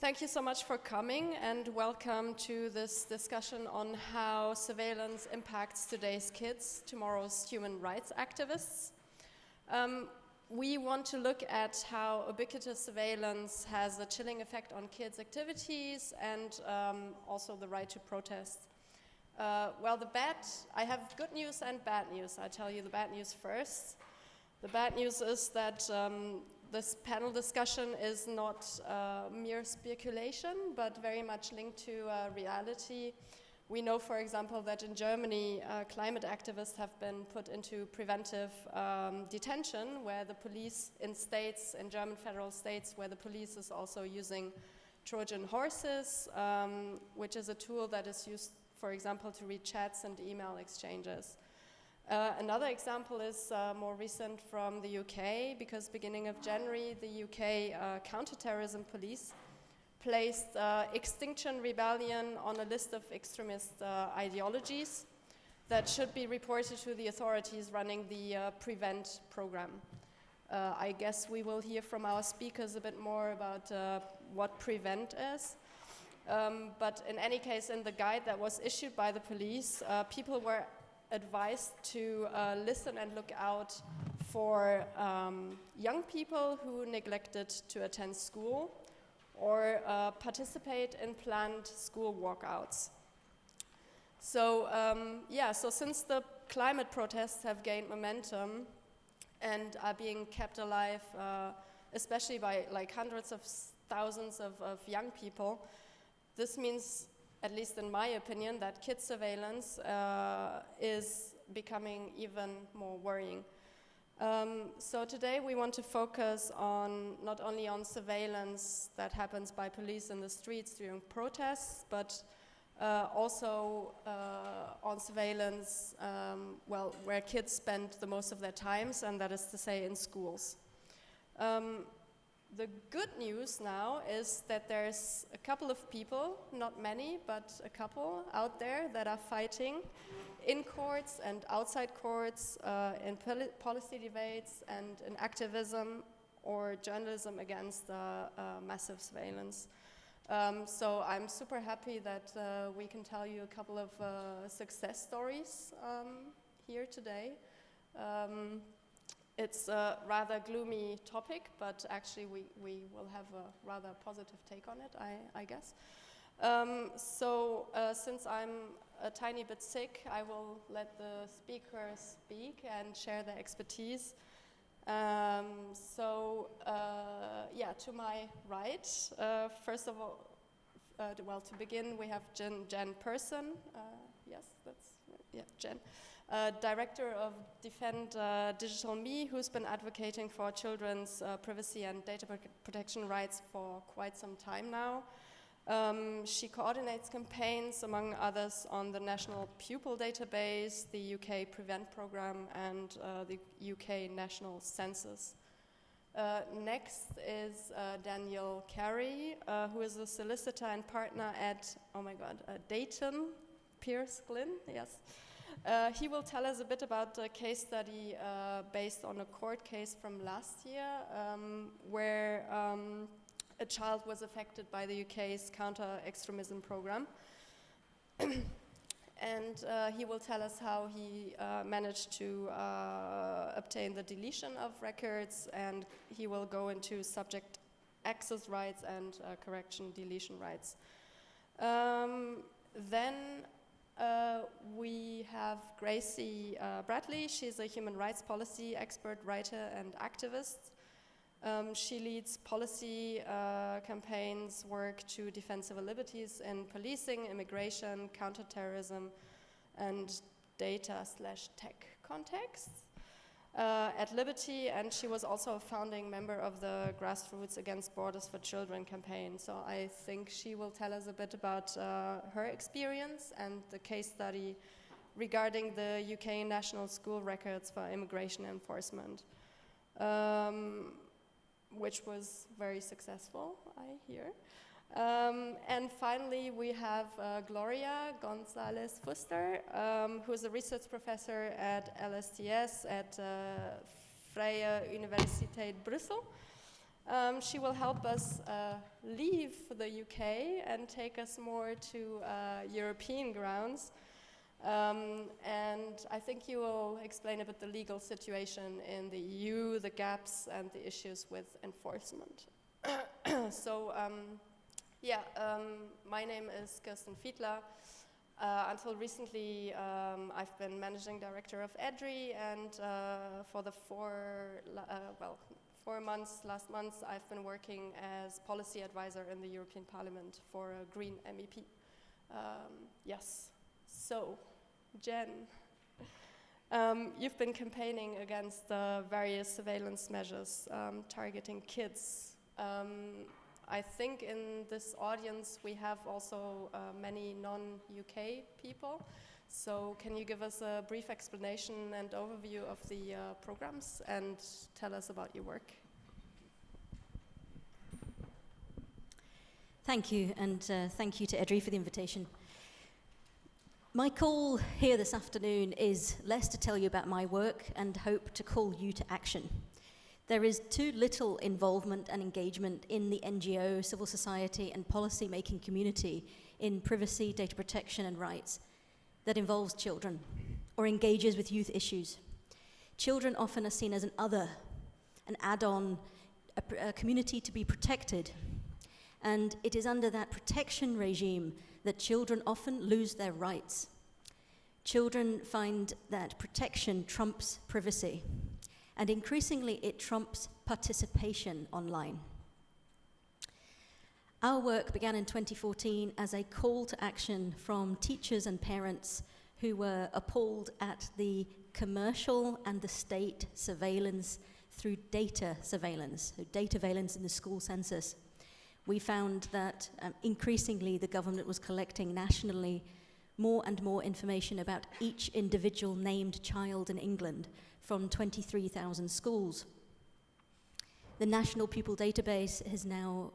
Thank you so much for coming and welcome to this discussion on how surveillance impacts today's kids, tomorrow's human rights activists. Um, we want to look at how ubiquitous surveillance has a chilling effect on kids' activities and um, also the right to protest. Uh, well, the bad, I have good news and bad news. I tell you the bad news first. The bad news is that um, this panel discussion is not uh, mere speculation, but very much linked to uh, reality. We know, for example, that in Germany, uh, climate activists have been put into preventive um, detention, where the police in states, in German federal states, where the police is also using Trojan horses, um, which is a tool that is used, for example, to read chats and email exchanges. Uh, another example is uh, more recent from the UK, because beginning of January, the UK uh, counterterrorism police placed uh, Extinction Rebellion on a list of extremist uh, ideologies that should be reported to the authorities running the PREVENT program. I guess we will hear from our speakers a bit more about what PREVENT is. Um, but in any case, in the guide that was issued by the police, people were advised to uh, listen and look out for um, young people who neglected to attend school or uh, participate in planned school walkouts. So um, yeah, so since the climate protests have gained momentum and are being kept alive, uh, especially by like hundreds of thousands of, of young people, this means at least in my opinion, that kid surveillance uh, is becoming even more worrying. Um, so today we want to focus on not only on surveillance that happens by police in the streets during protests, but uh, also uh, on surveillance, um, well, where kids spend the most of their times, and that is to say in schools. Um, the good news now is that there's a couple of people, not many, but a couple out there that are fighting in courts and outside courts, uh, in poli policy debates and in activism or journalism against uh, uh, massive surveillance. Um, so I'm super happy that uh, we can tell you a couple of uh, success stories um, here today. Um, it's a rather gloomy topic, but actually we, we will have a rather positive take on it, I, I guess. Um, so uh, since I'm a tiny bit sick, I will let the speakers speak and share their expertise. Um, so uh, yeah, to my right, uh, first of all, uh, well, to begin, we have Jen, Jen Persson. Uh, yes, that's, yeah, Jen uh, director of Defend uh, Digital Me, who's been advocating for children's uh, privacy and data protection rights for quite some time now. Um, she coordinates campaigns, among others, on the National Pupil Database, the UK Prevent Programme, and uh, the UK National Census. Uh, next is uh, Daniel Carey, who is a solicitor and partner at, oh my god, Deighton Pierce Glynn, yes. Uh, he will tell us a bit about a case study uh, based on a court case from last year um, where um, a child was affected by the UK's counter-extremism program. and uh, he will tell us how he uh, managed to uh, obtain the deletion of records and he will go into subject access rights and uh, correction deletion rights. Um, then uh, we have Gracie uh, Bradley. She's a human rights policy expert, writer, and activist. Um, she leads policy uh, campaigns, work to defend civil liberties in policing, immigration, counterterrorism, and data slash tech contexts uh, at Liberty, and she was also a founding member of the Grassroots Against Borders for Children campaign. So I think she will tell us a bit about uh, her experience and the case study regarding the UK national school records for immigration enforcement, um, which was very successful, I hear. Um, and finally, we have uh, Gloria Gonzalez Fuster, um, who is a research professor at LSTS at uh, Vrije Universiteit Brussels. Um, she will help us uh, leave the UK and take us more to uh, European grounds. Um, and I think you will explain a bit the legal situation in the EU, the gaps, and the issues with enforcement. so, um, yeah, um, my name is Kirsten Fiedler. Uh, until recently, um, I've been managing director of EDRI, and uh, for the four, uh, well, four months, last month, I've been working as policy advisor in the European Parliament for a green MEP. Um, yes, so Jen, um, you've been campaigning against the various surveillance measures um, targeting kids. I think in this audience we have also uh, many non-UK people. So can you give us a brief explanation and overview of the uh, programs and tell us about your work? Thank you, and uh, thank you to EDRI for the invitation. My call here this afternoon is less to tell you about my work and hope to call you to action. There is too little involvement and engagement in the NGO, civil society, and policy making community in privacy, data protection, and rights that involves children or engages with youth issues. Children often are seen as an other, an add on, a, a community to be protected. And it is under that protection regime that children often lose their rights. Children find that protection trumps privacy, and increasingly it trumps participation online. Our work began in 2014 as a call to action from teachers and parents who were appalled at the commercial and the state surveillance through data surveillance, so data surveillance in the school census we found that um, increasingly the government was collecting nationally more and more information about each individual named child in England from 23,000 schools. The National Pupil Database is now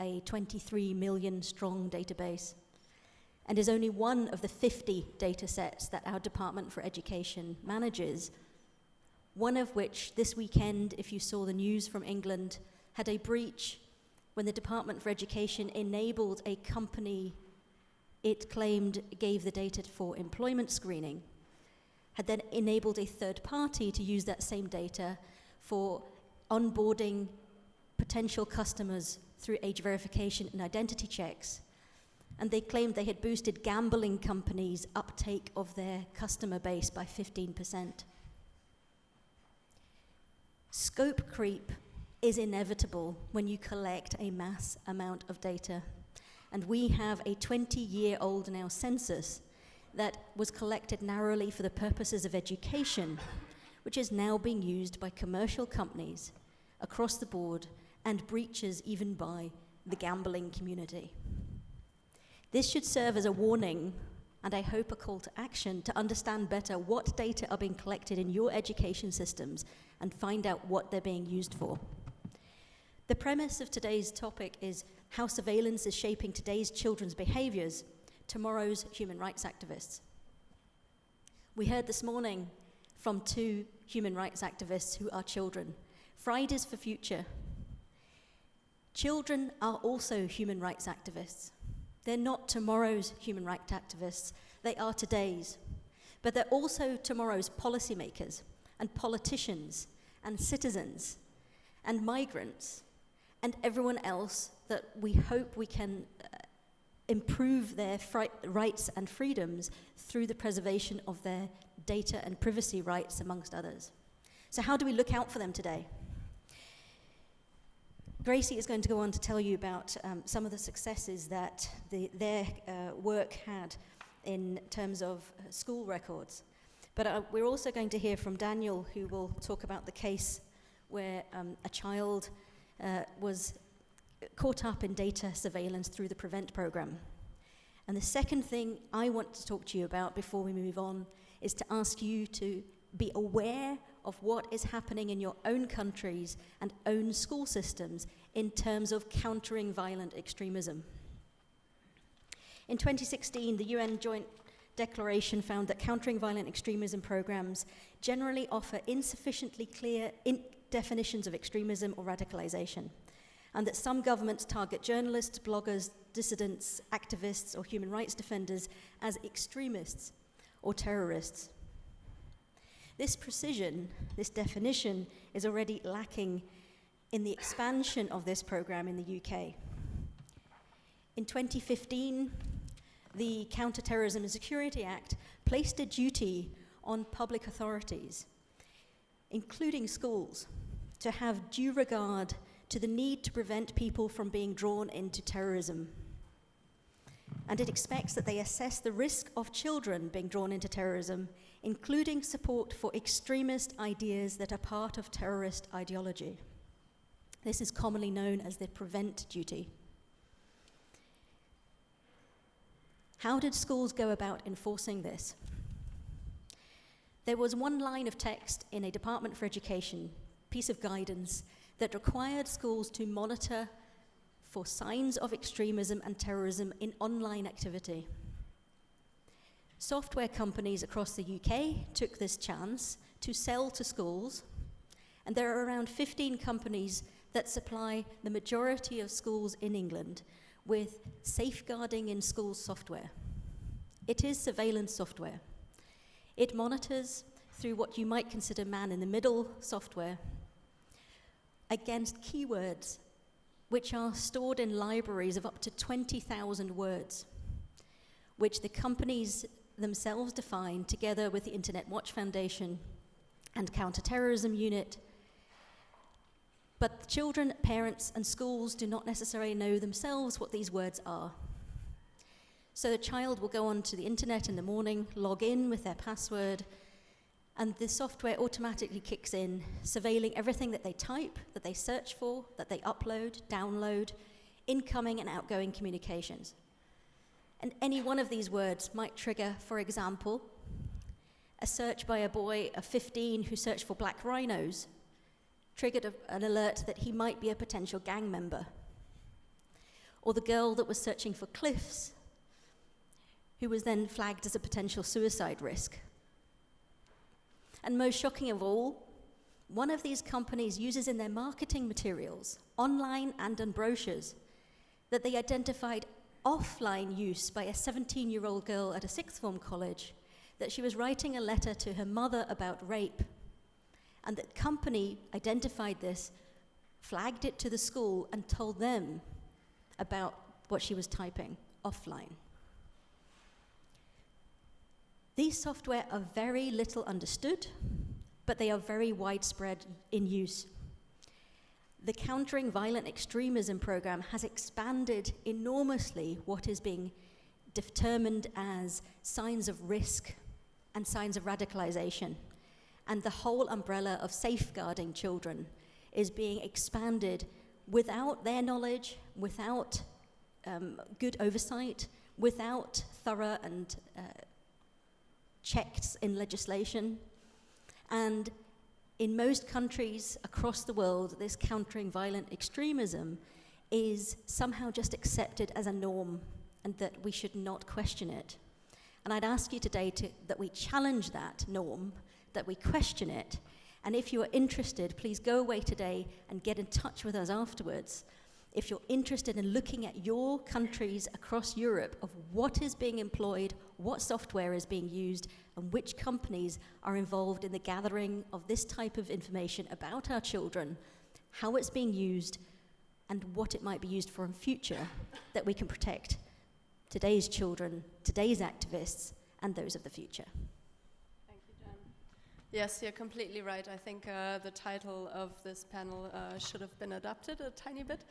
a 23 million strong database and is only one of the 50 data sets that our Department for Education manages, one of which this weekend, if you saw the news from England, had a breach when the Department for Education enabled a company it claimed gave the data for employment screening, had then enabled a third party to use that same data for onboarding potential customers through age verification and identity checks. And they claimed they had boosted gambling companies' uptake of their customer base by 15%. Scope creep is inevitable when you collect a mass amount of data. And we have a 20 year old now census that was collected narrowly for the purposes of education, which is now being used by commercial companies across the board and breaches even by the gambling community. This should serve as a warning and I hope a call to action to understand better what data are being collected in your education systems and find out what they're being used for. The premise of today's topic is how surveillance is shaping today's children's behaviors, tomorrow's human rights activists. We heard this morning from two human rights activists who are children. Fridays for Future. Children are also human rights activists. They're not tomorrow's human rights activists, they are today's. But they're also tomorrow's policymakers and politicians and citizens and migrants and everyone else that we hope we can improve their rights and freedoms through the preservation of their data and privacy rights, amongst others. So, how do we look out for them today? Gracie is going to go on to tell you about um, some of the successes that the, their uh, work had in terms of uh, school records. But uh, we're also going to hear from Daniel, who will talk about the case where um, a child uh, was caught up in data surveillance through the PREVENT program. And the second thing I want to talk to you about before we move on is to ask you to be aware of what is happening in your own countries and own school systems in terms of countering violent extremism. In 2016, the UN Joint Declaration found that countering violent extremism programs generally offer insufficiently clear, in definitions of extremism or radicalization. And that some governments target journalists, bloggers, dissidents, activists, or human rights defenders as extremists or terrorists. This precision, this definition, is already lacking in the expansion of this program in the UK. In 2015, the Counterterrorism and Security Act placed a duty on public authorities, including schools, to have due regard to the need to prevent people from being drawn into terrorism. And it expects that they assess the risk of children being drawn into terrorism, including support for extremist ideas that are part of terrorist ideology. This is commonly known as the prevent duty. How did schools go about enforcing this? There was one line of text in a Department for Education piece of guidance that required schools to monitor for signs of extremism and terrorism in online activity. Software companies across the UK took this chance to sell to schools, and there are around 15 companies that supply the majority of schools in England with safeguarding in schools software. It is surveillance software. It monitors through what you might consider man in the middle software against keywords which are stored in libraries of up to 20,000 words, which the companies themselves define together with the Internet Watch Foundation and Counterterrorism Unit. But children, parents, and schools do not necessarily know themselves what these words are. So the child will go onto the internet in the morning, log in with their password, and the software automatically kicks in, surveilling everything that they type, that they search for, that they upload, download, incoming and outgoing communications. And any one of these words might trigger, for example, a search by a boy of 15 who searched for black rhinos, triggered a, an alert that he might be a potential gang member. Or the girl that was searching for cliffs, who was then flagged as a potential suicide risk. And most shocking of all, one of these companies uses in their marketing materials, online and in brochures, that they identified offline use by a 17 year old girl at a sixth form college that she was writing a letter to her mother about rape. And that company identified this, flagged it to the school, and told them about what she was typing offline. These software are very little understood, but they are very widespread in use. The Countering Violent Extremism program has expanded enormously what is being determined as signs of risk and signs of radicalization. And the whole umbrella of safeguarding children is being expanded without their knowledge, without um, good oversight, without thorough and uh, checked in legislation. And in most countries across the world, this countering violent extremism is somehow just accepted as a norm and that we should not question it. And I'd ask you today to, that we challenge that norm, that we question it. And if you are interested, please go away today and get in touch with us afterwards if you're interested in looking at your countries across Europe of what is being employed, what software is being used, and which companies are involved in the gathering of this type of information about our children, how it's being used, and what it might be used for in future, that we can protect today's children, today's activists, and those of the future. Yes, you're completely right. I think uh, the title of this panel uh, should have been adapted a tiny bit.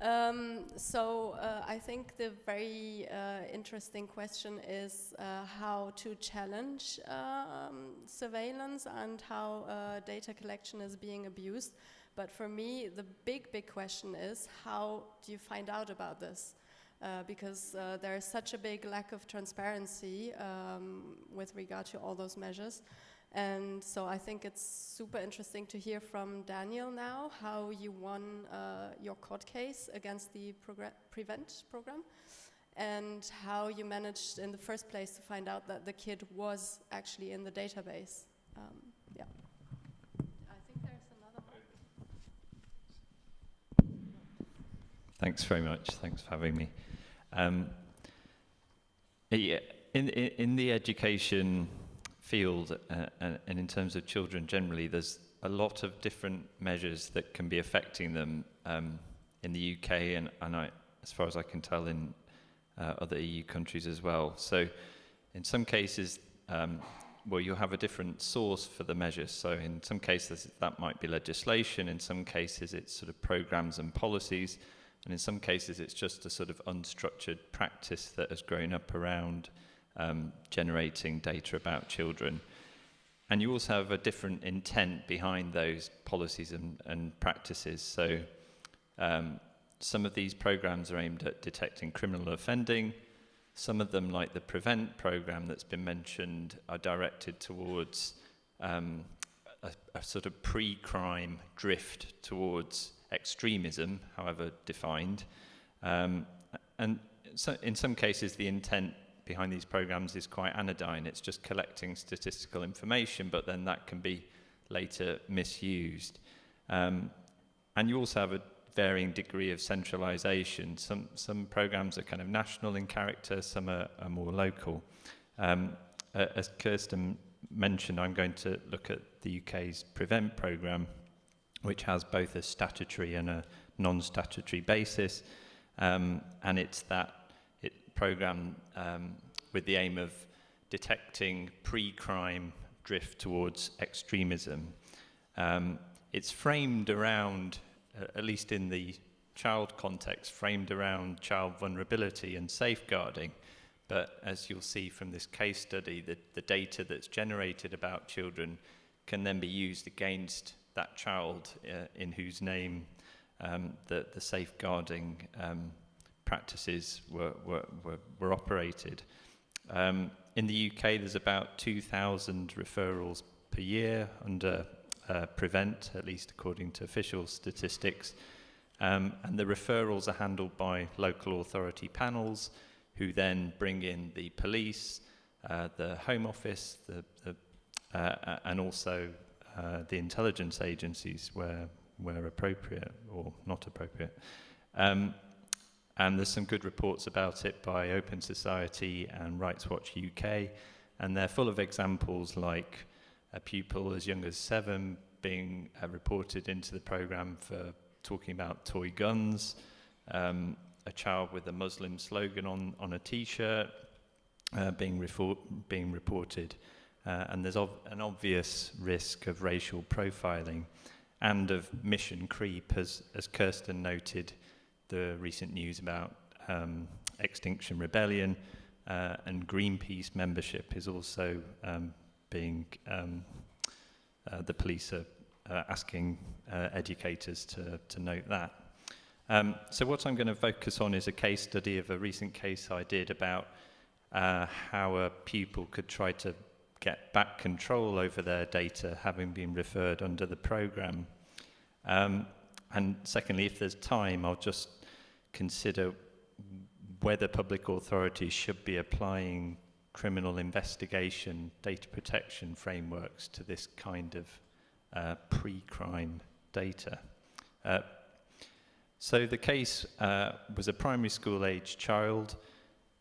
Um, so uh, I think the very uh, interesting question is uh, how to challenge um, surveillance and how uh, data collection is being abused. But for me, the big, big question is how do you find out about this? Uh, because uh, there is such a big lack of transparency um, with regard to all those measures. And so I think it's super interesting to hear from Daniel now how you won uh, your court case against the Prevent program and how you managed in the first place to find out that the kid was actually in the database. Um, yeah. I think there's another one. Thanks very much. Thanks for having me. Um, yeah, in, in, in, the education field uh, and, and in terms of children generally, there's a lot of different measures that can be affecting them um, in the UK and, and I, as far as I can tell, in uh, other EU countries as well. So, in some cases, um, well, you'll have a different source for the measures. So, in some cases, that might be legislation. In some cases, it's sort of programs and policies. And in some cases, it's just a sort of unstructured practice that has grown up around um, generating data about children. And you also have a different intent behind those policies and, and practices. So, um, some of these programs are aimed at detecting criminal offending. Some of them, like the Prevent program that's been mentioned, are directed towards um, a, a sort of pre crime drift towards extremism, however defined. Um, and so in some cases, the intent behind these programs is quite anodyne. It's just collecting statistical information, but then that can be later misused. Um, and you also have a varying degree of centralization. Some, some programs are kind of national in character, some are, are more local. Um, as Kirsten mentioned, I'm going to look at the UK's Prevent programme, which has both a statutory and a non-statutory basis. Um, and it's that it programme um, with the aim of detecting pre-crime drift towards extremism. Um, it's framed around uh, at least in the child context, framed around child vulnerability and safeguarding. But as you'll see from this case study, the, the data that's generated about children can then be used against that child uh, in whose name um, the, the safeguarding um, practices were, were, were, were operated. Um, in the UK, there's about 2,000 referrals per year under uh, prevent, at least according to official statistics. Um, and the referrals are handled by local authority panels who then bring in the police, uh, the Home Office, the, the, uh, and also uh, the intelligence agencies where, where appropriate or not appropriate. Um, and there's some good reports about it by Open Society and Rights Watch UK, and they're full of examples like a pupil as young as seven being uh, reported into the program for talking about toy guns, um, a child with a Muslim slogan on, on a t-shirt uh, being, being reported. Uh, and there's an obvious risk of racial profiling and of mission creep, as, as Kirsten noted, the recent news about um, Extinction Rebellion uh, and Greenpeace membership is also um, being um, uh, the police are uh, asking uh, educators to, to note that. Um, so what I'm going to focus on is a case study of a recent case I did about uh, how a pupil could try to get back control over their data having been referred under the program. Um, and secondly, if there's time, I'll just consider whether public authorities should be applying criminal investigation data protection frameworks to this kind of uh, pre-crime data. Uh, so the case uh, was a primary school age child.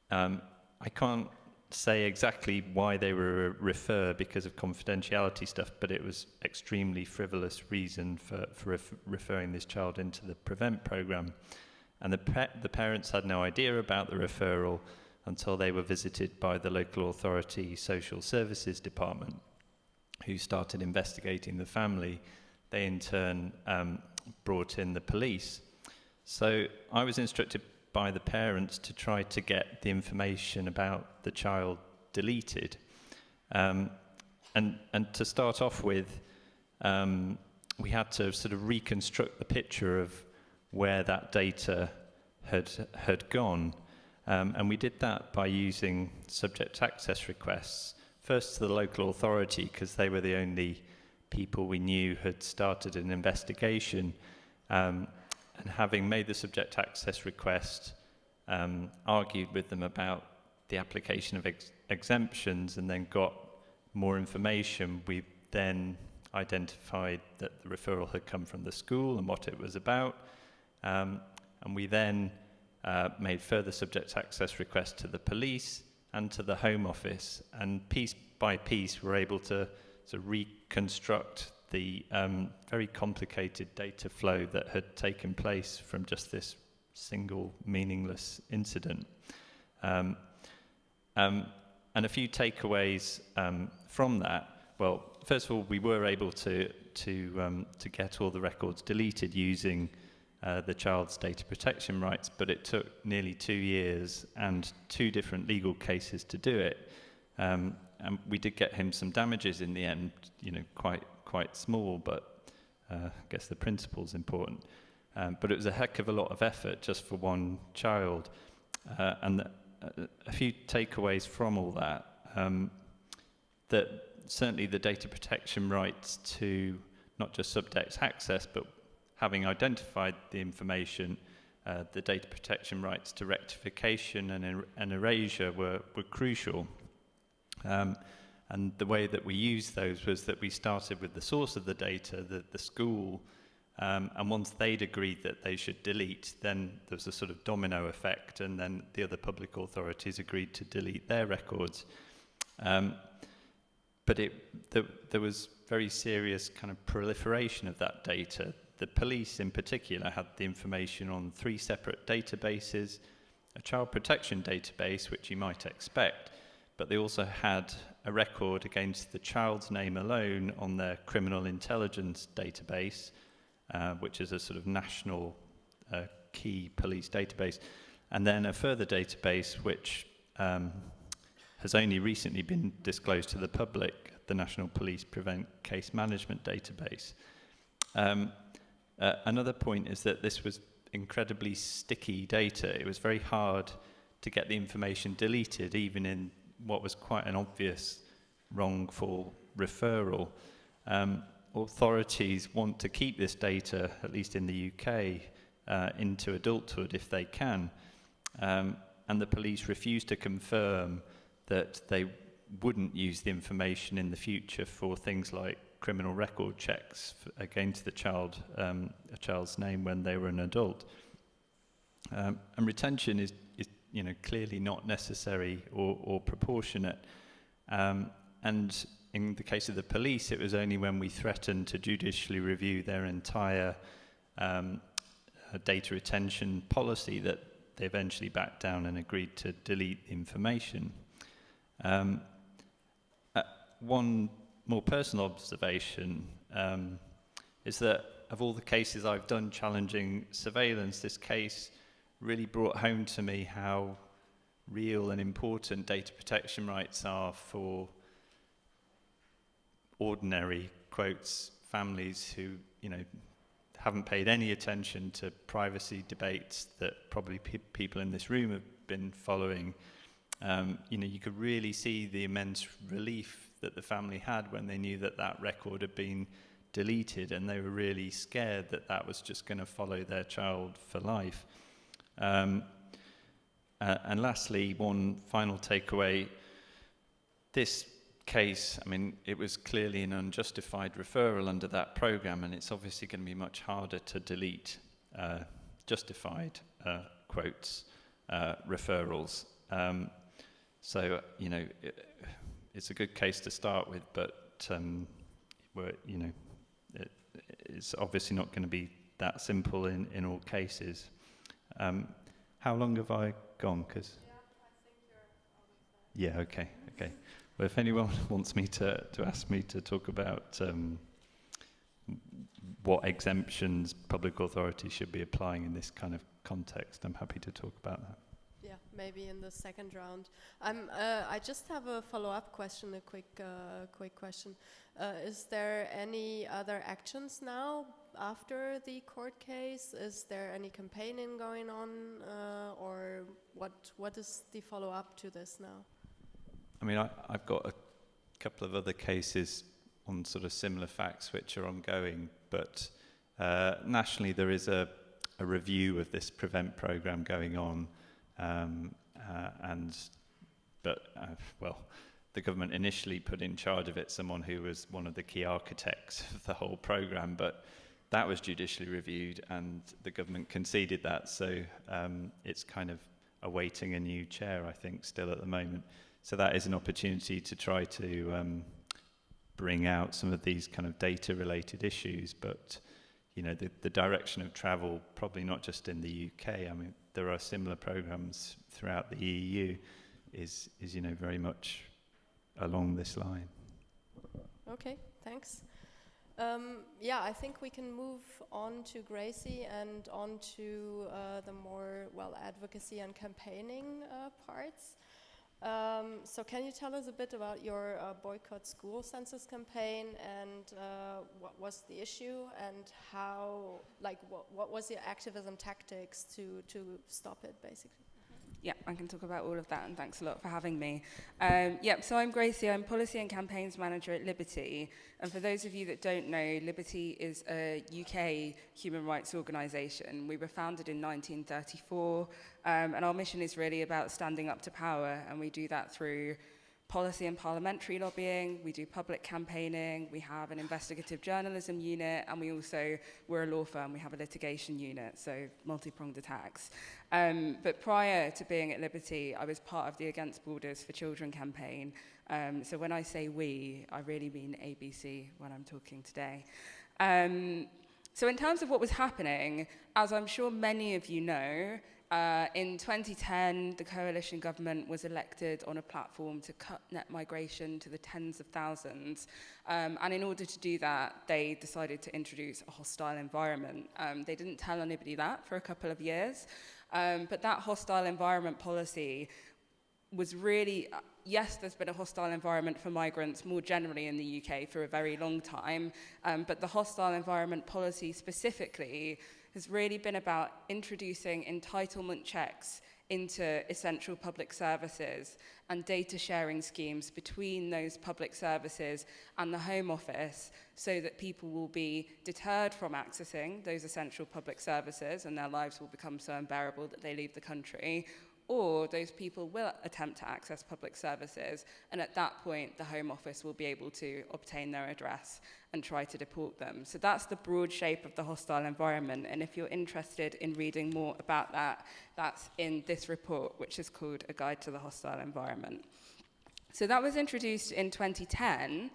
Um, I can't say exactly why they were referred because of confidentiality stuff, but it was extremely frivolous reason for, for ref referring this child into the PREVENT program. And the, the parents had no idea about the referral until they were visited by the local authority social services department, who started investigating the family. They in turn um, brought in the police. So I was instructed by the parents to try to get the information about the child deleted. Um, and, and to start off with, um, we had to sort of reconstruct the picture of where that data had, had gone. Um, and we did that by using subject access requests, first to the local authority, because they were the only people we knew had started an investigation. Um, and having made the subject access request, um, argued with them about the application of ex exemptions and then got more information, we then identified that the referral had come from the school and what it was about. Um, And we then uh, made further subject access requests to the police and to the Home Office. And piece by piece, we're able to, to reconstruct the um, very complicated data flow that had taken place from just this single meaningless incident. Um, um, and a few takeaways um, from that. Well, first of all, we were able to, to, um, to get all the records deleted using uh, the child's data protection rights, but it took nearly two years and two different legal cases to do it. Um, and we did get him some damages in the end, you know, quite, quite small, but uh, I guess the principle's important. Um, but it was a heck of a lot of effort just for one child. Uh, and the, uh, a few takeaways from all that. Um, that certainly the data protection rights to not just subject access, but having identified the information, uh, the data protection rights to rectification and, er and erasure were, were crucial. Um, and the way that we used those was that we started with the source of the data, the, the school, um, and once they'd agreed that they should delete, then there was a sort of domino effect, and then the other public authorities agreed to delete their records. Um, but it, the, there was very serious kind of proliferation of that data. The police, in particular, had the information on three separate databases a child protection database, which you might expect, but they also had a record against the child's name alone on their criminal intelligence database, uh, which is a sort of national uh, key police database, and then a further database which um, has only recently been disclosed to the public, the National Police Prevent Case Management Database. Um, uh, another point is that this was incredibly sticky data. It was very hard to get the information deleted, even in what was quite an obvious wrongful referral. Um, authorities want to keep this data, at least in the UK, uh, into adulthood if they can. Um, and the police refuse to confirm that they wouldn't use the information in the future for things like criminal record checks against the child, um, a child's name when they were an adult. Um, and retention is, is, you know, clearly not necessary or, or proportionate. Um, and in the case of the police, it was only when we threatened to judicially review their entire um, uh, data retention policy that they eventually backed down and agreed to delete information. Um, uh, one more personal observation um, is that of all the cases I've done challenging surveillance, this case really brought home to me how real and important data protection rights are for ordinary quotes families who you know haven't paid any attention to privacy debates that probably pe people in this room have been following. Um, you know you could really see the immense relief that the family had when they knew that that record had been deleted and they were really scared that that was just going to follow their child for life um, uh, and lastly one final takeaway this case, I mean, it was clearly an unjustified referral under that program, and it's obviously going to be much harder to delete uh, justified uh, quotes, uh, referrals. Um, so, you know, it, it's a good case to start with, but, um, you know, it, it's obviously not going to be that simple in, in all cases. Um, how long have I gone? Cause yeah, okay, okay. Well, if anyone wants me to, to ask me to talk about um, what exemptions public authorities should be applying in this kind of context, I'm happy to talk about that. Yeah, maybe in the second round. Um, uh, I just have a follow-up question, a quick, uh, quick question. Uh, is there any other actions now after the court case? Is there any campaigning going on, uh, or what? What is the follow-up to this now? I mean, I, I've got a couple of other cases on sort of similar facts which are ongoing, but uh, nationally there is a, a review of this prevent program going on, um, uh, and but uh, well, the government initially put in charge of it someone who was one of the key architects of the whole program, but that was judicially reviewed and the government conceded that. So um, it's kind of awaiting a new chair, I think, still at the moment. So that is an opportunity to try to um, bring out some of these kind of data related issues. But, you know, the, the direction of travel, probably not just in the UK, I mean, there are similar programs throughout the EU, is, is you know, very much along this line. Okay, thanks. Um, yeah, I think we can move on to Gracie and on to uh, the more, well, advocacy and campaigning uh, parts. Um, so can you tell us a bit about your uh, boycott school census campaign and uh, what was the issue and how, like, what, what was your activism tactics to, to stop it, basically? Yeah, I can talk about all of that, and thanks a lot for having me. Um, yep, so I'm Gracie, I'm Policy and Campaigns Manager at Liberty. And for those of you that don't know, Liberty is a UK human rights organisation. We were founded in 1934, um, and our mission is really about standing up to power, and we do that through policy and parliamentary lobbying, we do public campaigning, we have an investigative journalism unit, and we also, we're a law firm, we have a litigation unit, so multi-pronged attacks. Um, but prior to being at Liberty, I was part of the Against Borders for Children campaign. Um, so when I say we, I really mean ABC when I'm talking today. Um, so in terms of what was happening, as I'm sure many of you know, uh, in 2010, the coalition government was elected on a platform to cut net migration to the tens of thousands. Um, and in order to do that, they decided to introduce a hostile environment. Um, they didn't tell anybody that for a couple of years. Um, but that hostile environment policy was really, uh, yes, there's been a hostile environment for migrants more generally in the UK for a very long time, um, but the hostile environment policy specifically has really been about introducing entitlement checks into essential public services and data sharing schemes between those public services and the Home Office so that people will be deterred from accessing those essential public services and their lives will become so unbearable that they leave the country or those people will attempt to access public services, and at that point, the Home Office will be able to obtain their address and try to deport them. So that's the broad shape of the hostile environment, and if you're interested in reading more about that, that's in this report, which is called A Guide to the Hostile Environment. So that was introduced in 2010,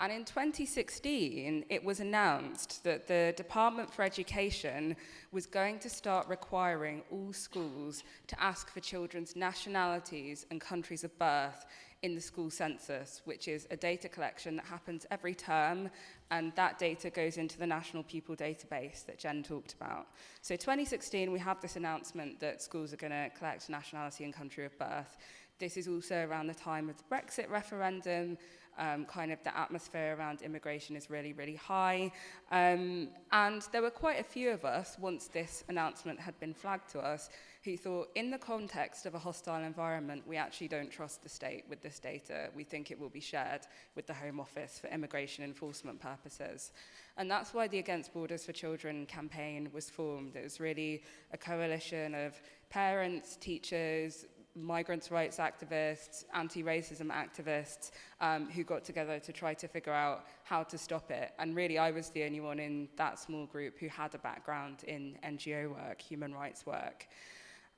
and in 2016, it was announced that the Department for Education was going to start requiring all schools to ask for children's nationalities and countries of birth in the school census, which is a data collection that happens every term, and that data goes into the National Pupil Database that Jen talked about. So 2016, we have this announcement that schools are going to collect nationality and country of birth. This is also around the time of the Brexit referendum, um, kind of the atmosphere around immigration is really, really high. Um, and there were quite a few of us, once this announcement had been flagged to us, who thought, in the context of a hostile environment, we actually don't trust the state with this data. We think it will be shared with the Home Office for immigration enforcement purposes. And that's why the Against Borders for Children campaign was formed. It was really a coalition of parents, teachers, migrants' rights activists, anti-racism activists um, who got together to try to figure out how to stop it. And really, I was the only one in that small group who had a background in NGO work, human rights work.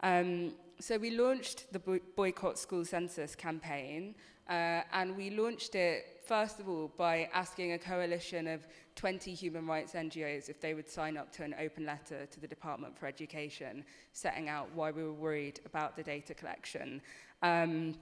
Um, so we launched the Boycott School Census campaign, uh, and we launched it, first of all, by asking a coalition of 20 human rights NGOs if they would sign up to an open letter to the Department for Education, setting out why we were worried about the data collection. Um,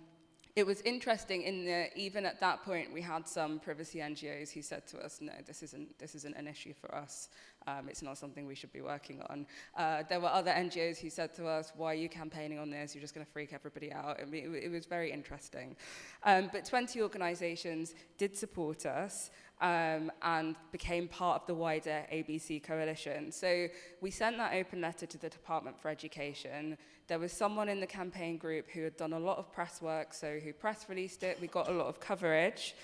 it was interesting in that even at that point we had some privacy NGOs who said to us, no, this isn't, this isn't an issue for us. Um, it's not something we should be working on. Uh, there were other NGOs who said to us, why are you campaigning on this? You're just going to freak everybody out. I mean, it, it was very interesting. Um, but 20 organizations did support us um, and became part of the wider ABC coalition. So we sent that open letter to the Department for Education. There was someone in the campaign group who had done a lot of press work, so who press released it. We got a lot of coverage.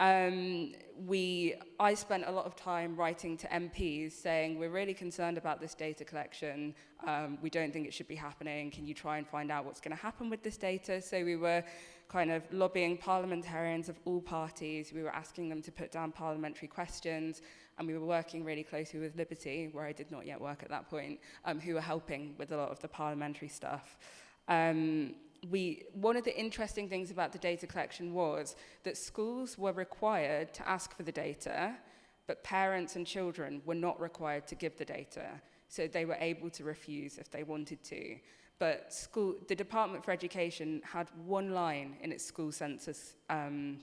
Um, we, I spent a lot of time writing to MPs saying, we're really concerned about this data collection. Um, we don't think it should be happening. Can you try and find out what's going to happen with this data? So we were kind of lobbying parliamentarians of all parties. We were asking them to put down parliamentary questions, and we were working really closely with Liberty, where I did not yet work at that point, um, who were helping with a lot of the parliamentary stuff. Um, we, one of the interesting things about the data collection was that schools were required to ask for the data, but parents and children were not required to give the data. So they were able to refuse if they wanted to. But school, the Department for Education had one line in its school census um,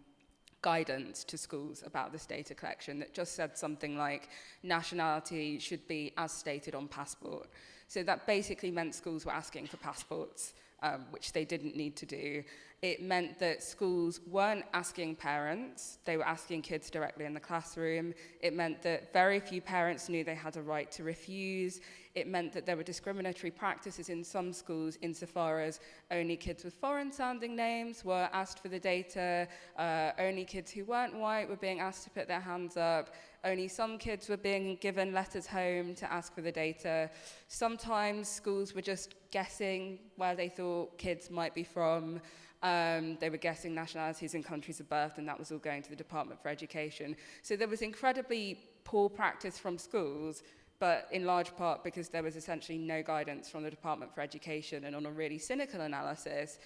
guidance to schools about this data collection that just said something like nationality should be as stated on passport. So that basically meant schools were asking for passports um, which they didn't need to do. It meant that schools weren't asking parents, they were asking kids directly in the classroom. It meant that very few parents knew they had a right to refuse. It meant that there were discriminatory practices in some schools insofar as only kids with foreign sounding names were asked for the data, uh, only kids who weren't white were being asked to put their hands up, only some kids were being given letters home to ask for the data. Sometimes schools were just guessing where they thought kids might be from. Um, they were guessing nationalities and countries of birth, and that was all going to the Department for Education. So there was incredibly poor practice from schools, but in large part because there was essentially no guidance from the Department for Education. And on a really cynical analysis,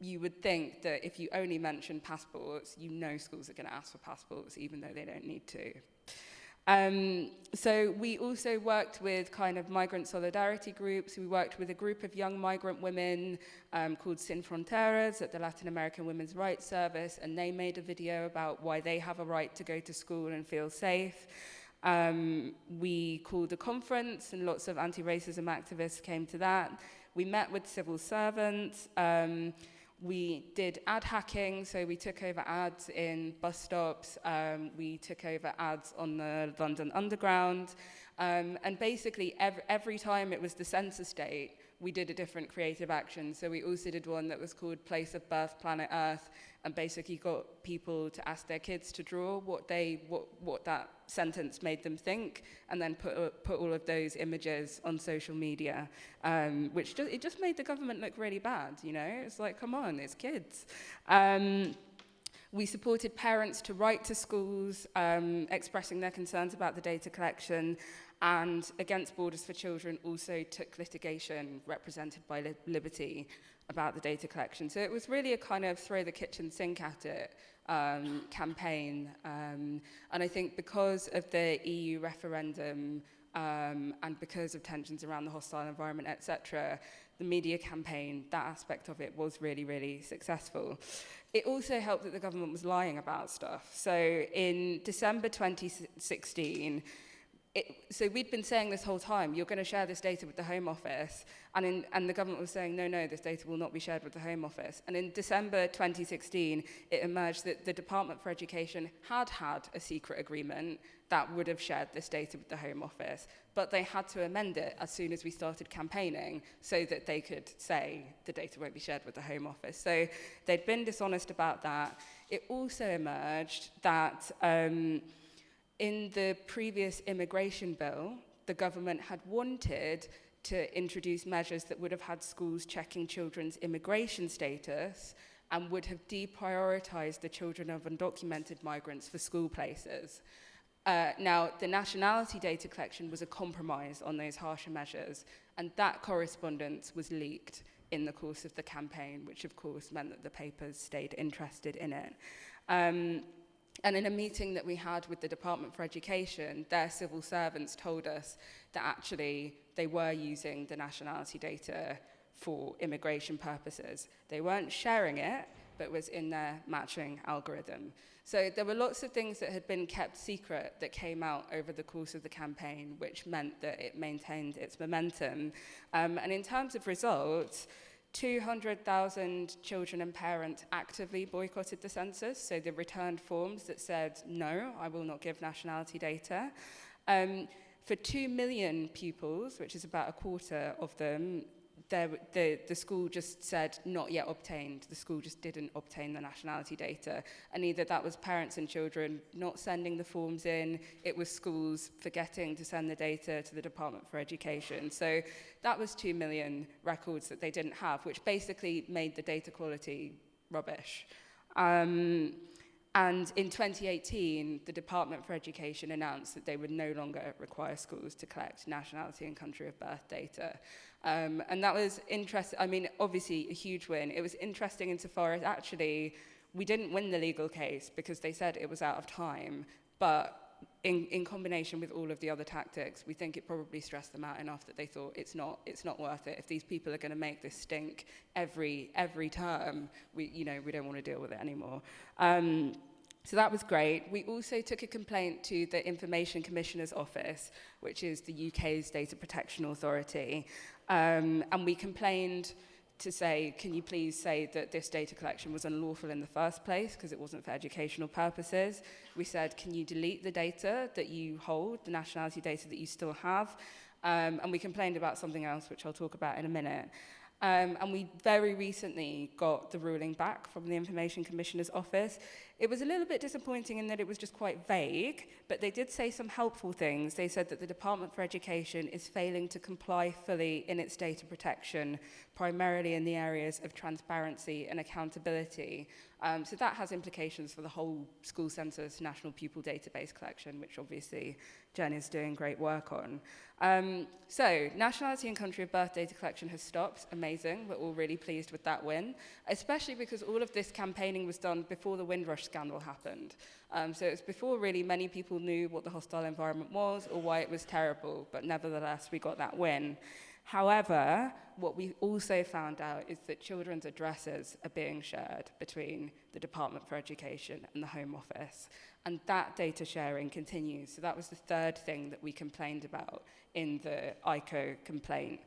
you would think that if you only mention passports, you know schools are going to ask for passports, even though they don't need to. Um, so we also worked with kind of migrant solidarity groups. We worked with a group of young migrant women um, called Sin Fronteras at the Latin American Women's Rights Service, and they made a video about why they have a right to go to school and feel safe. Um, we called a conference, and lots of anti-racism activists came to that. We met with civil servants. Um, we did ad hacking, so we took over ads in bus stops, um, we took over ads on the London Underground, um, and basically every, every time it was the census date, we did a different creative action. So we also did one that was called Place of Birth, Planet Earth, and basically got people to ask their kids to draw what they what what that sentence made them think, and then put put all of those images on social media, um, which just, it just made the government look really bad. You know, it's like, come on, it's kids. Um, we supported parents to write to schools um, expressing their concerns about the data collection and Against Borders for Children also took litigation represented by Li Liberty about the data collection. So it was really a kind of throw the kitchen sink at it um, campaign. Um, and I think because of the EU referendum um, and because of tensions around the hostile environment, etc., the media campaign, that aspect of it was really, really successful. It also helped that the government was lying about stuff. So in December 2016, it, so we'd been saying this whole time, you're going to share this data with the Home Office, and, in, and the government was saying, no, no, this data will not be shared with the Home Office. And in December 2016, it emerged that the Department for Education had had a secret agreement that would have shared this data with the Home Office, but they had to amend it as soon as we started campaigning so that they could say the data won't be shared with the Home Office. So they'd been dishonest about that. It also emerged that... Um, in the previous immigration bill, the government had wanted to introduce measures that would have had schools checking children's immigration status and would have deprioritized the children of undocumented migrants for school places. Uh, now, the nationality data collection was a compromise on those harsher measures, and that correspondence was leaked in the course of the campaign, which of course meant that the papers stayed interested in it. Um, and in a meeting that we had with the Department for Education, their civil servants told us that actually they were using the nationality data for immigration purposes. They weren't sharing it, but was in their matching algorithm. So there were lots of things that had been kept secret that came out over the course of the campaign, which meant that it maintained its momentum. Um, and in terms of results, 200,000 children and parents actively boycotted the census, so they returned forms that said, no, I will not give nationality data. Um, for 2 million pupils, which is about a quarter of them, there, the, the school just said not yet obtained. The school just didn't obtain the nationality data. And either that was parents and children not sending the forms in, it was schools forgetting to send the data to the Department for Education. So that was 2 million records that they didn't have, which basically made the data quality rubbish. Um, and in 2018, the Department for Education announced that they would no longer require schools to collect nationality and country of birth data. Um, and that was interesting. I mean, obviously, a huge win. It was interesting insofar as actually we didn't win the legal case because they said it was out of time. But in, in combination with all of the other tactics, we think it probably stressed them out enough that they thought it's not, it's not worth it. If these people are going to make this stink every, every term, we, you know, we don't want to deal with it anymore. Um, so that was great. We also took a complaint to the Information Commissioner's Office, which is the UK's data protection authority. Um, and we complained to say, can you please say that this data collection was unlawful in the first place because it wasn't for educational purposes. We said, can you delete the data that you hold, the nationality data that you still have? Um, and we complained about something else, which I'll talk about in a minute. Um, and we very recently got the ruling back from the Information Commissioner's Office. It was a little bit disappointing in that it was just quite vague, but they did say some helpful things. They said that the Department for Education is failing to comply fully in its data protection, primarily in the areas of transparency and accountability. Um, so that has implications for the whole school census national pupil database collection, which obviously Jen is doing great work on. Um, so, nationality and country of birth data collection has stopped. Amazing. We're all really pleased with that win, especially because all of this campaigning was done before the Windrush scandal happened. Um, so, it's before really many people knew what the hostile environment was or why it was terrible, but nevertheless, we got that win. However, what we also found out is that children's addresses are being shared between the Department for Education and the Home Office. And that data sharing continues. So that was the third thing that we complained about in the ICO complaint.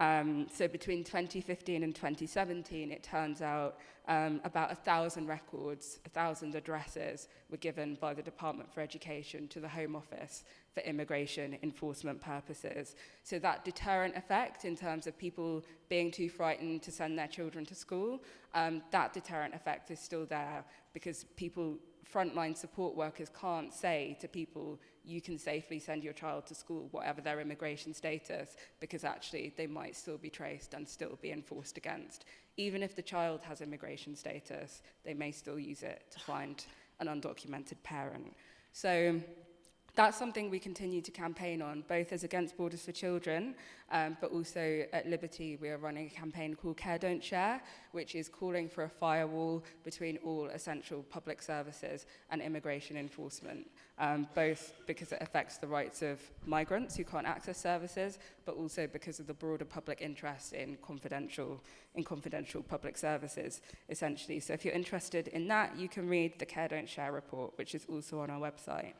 Um, so between 2015 and 2017, it turns out um, about a thousand records, a thousand addresses were given by the Department for Education to the Home Office for immigration enforcement purposes. So that deterrent effect in terms of people being too frightened to send their children to school, um, that deterrent effect is still there because people frontline support workers can't say to people, you can safely send your child to school, whatever their immigration status, because actually they might still be traced and still be enforced against. Even if the child has immigration status, they may still use it to find an undocumented parent. So that's something we continue to campaign on, both as Against Borders for Children, um, but also at Liberty we are running a campaign called Care Don't Share, which is calling for a firewall between all essential public services and immigration enforcement, um, both because it affects the rights of migrants who can't access services, but also because of the broader public interest in confidential, in confidential public services, essentially. So if you're interested in that, you can read the Care Don't Share report, which is also on our website.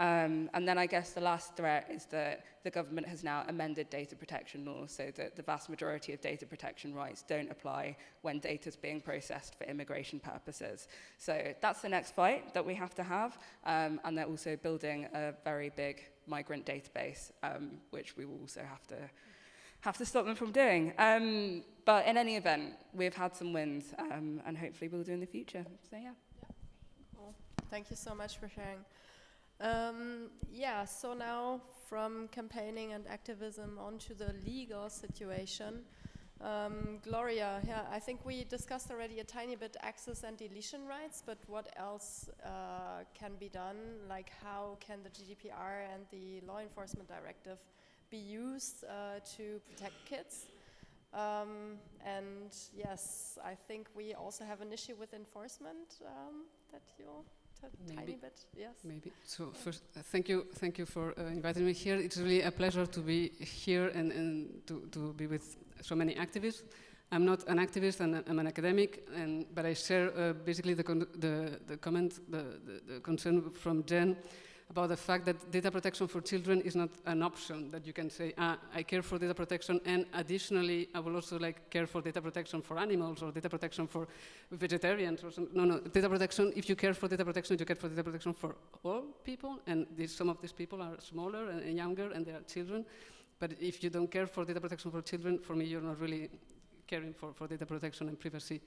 Um, and then I guess the last threat is that the government has now amended data protection laws so that the vast majority of data protection rights don't apply when data is being processed for immigration purposes. So that's the next fight that we have to have. Um, and they're also building a very big migrant database, um, which we will also have to have to stop them from doing. Um, but in any event, we've had some wins, um, and hopefully we'll do in the future. So yeah. yeah. Cool. Thank you so much for sharing. Um, yeah, so now from campaigning and activism onto the legal situation. Um, Gloria, yeah, I think we discussed already a tiny bit access and deletion rights, but what else uh, can be done? Like how can the GDPR and the law enforcement directive be used uh, to protect kids? Um, and yes, I think we also have an issue with enforcement um, that you tiny bit, yes. Maybe. So first, uh, thank you, thank you for uh, inviting me here. It's really a pleasure to be here and, and to, to be with so many activists. I'm not an activist, and I'm an academic, and, but I share uh, basically the, the, the comment, the, the, the concern from Jen about the fact that data protection for children is not an option that you can say, ah, I care for data protection, and additionally, I will also like care for data protection for animals or data protection for vegetarians or something. No, no, data protection, if you care for data protection, you care for data protection for all people, and some of these people are smaller and, and younger, and they are children. But if you don't care for data protection for children, for me, you're not really caring for, for data protection and privacy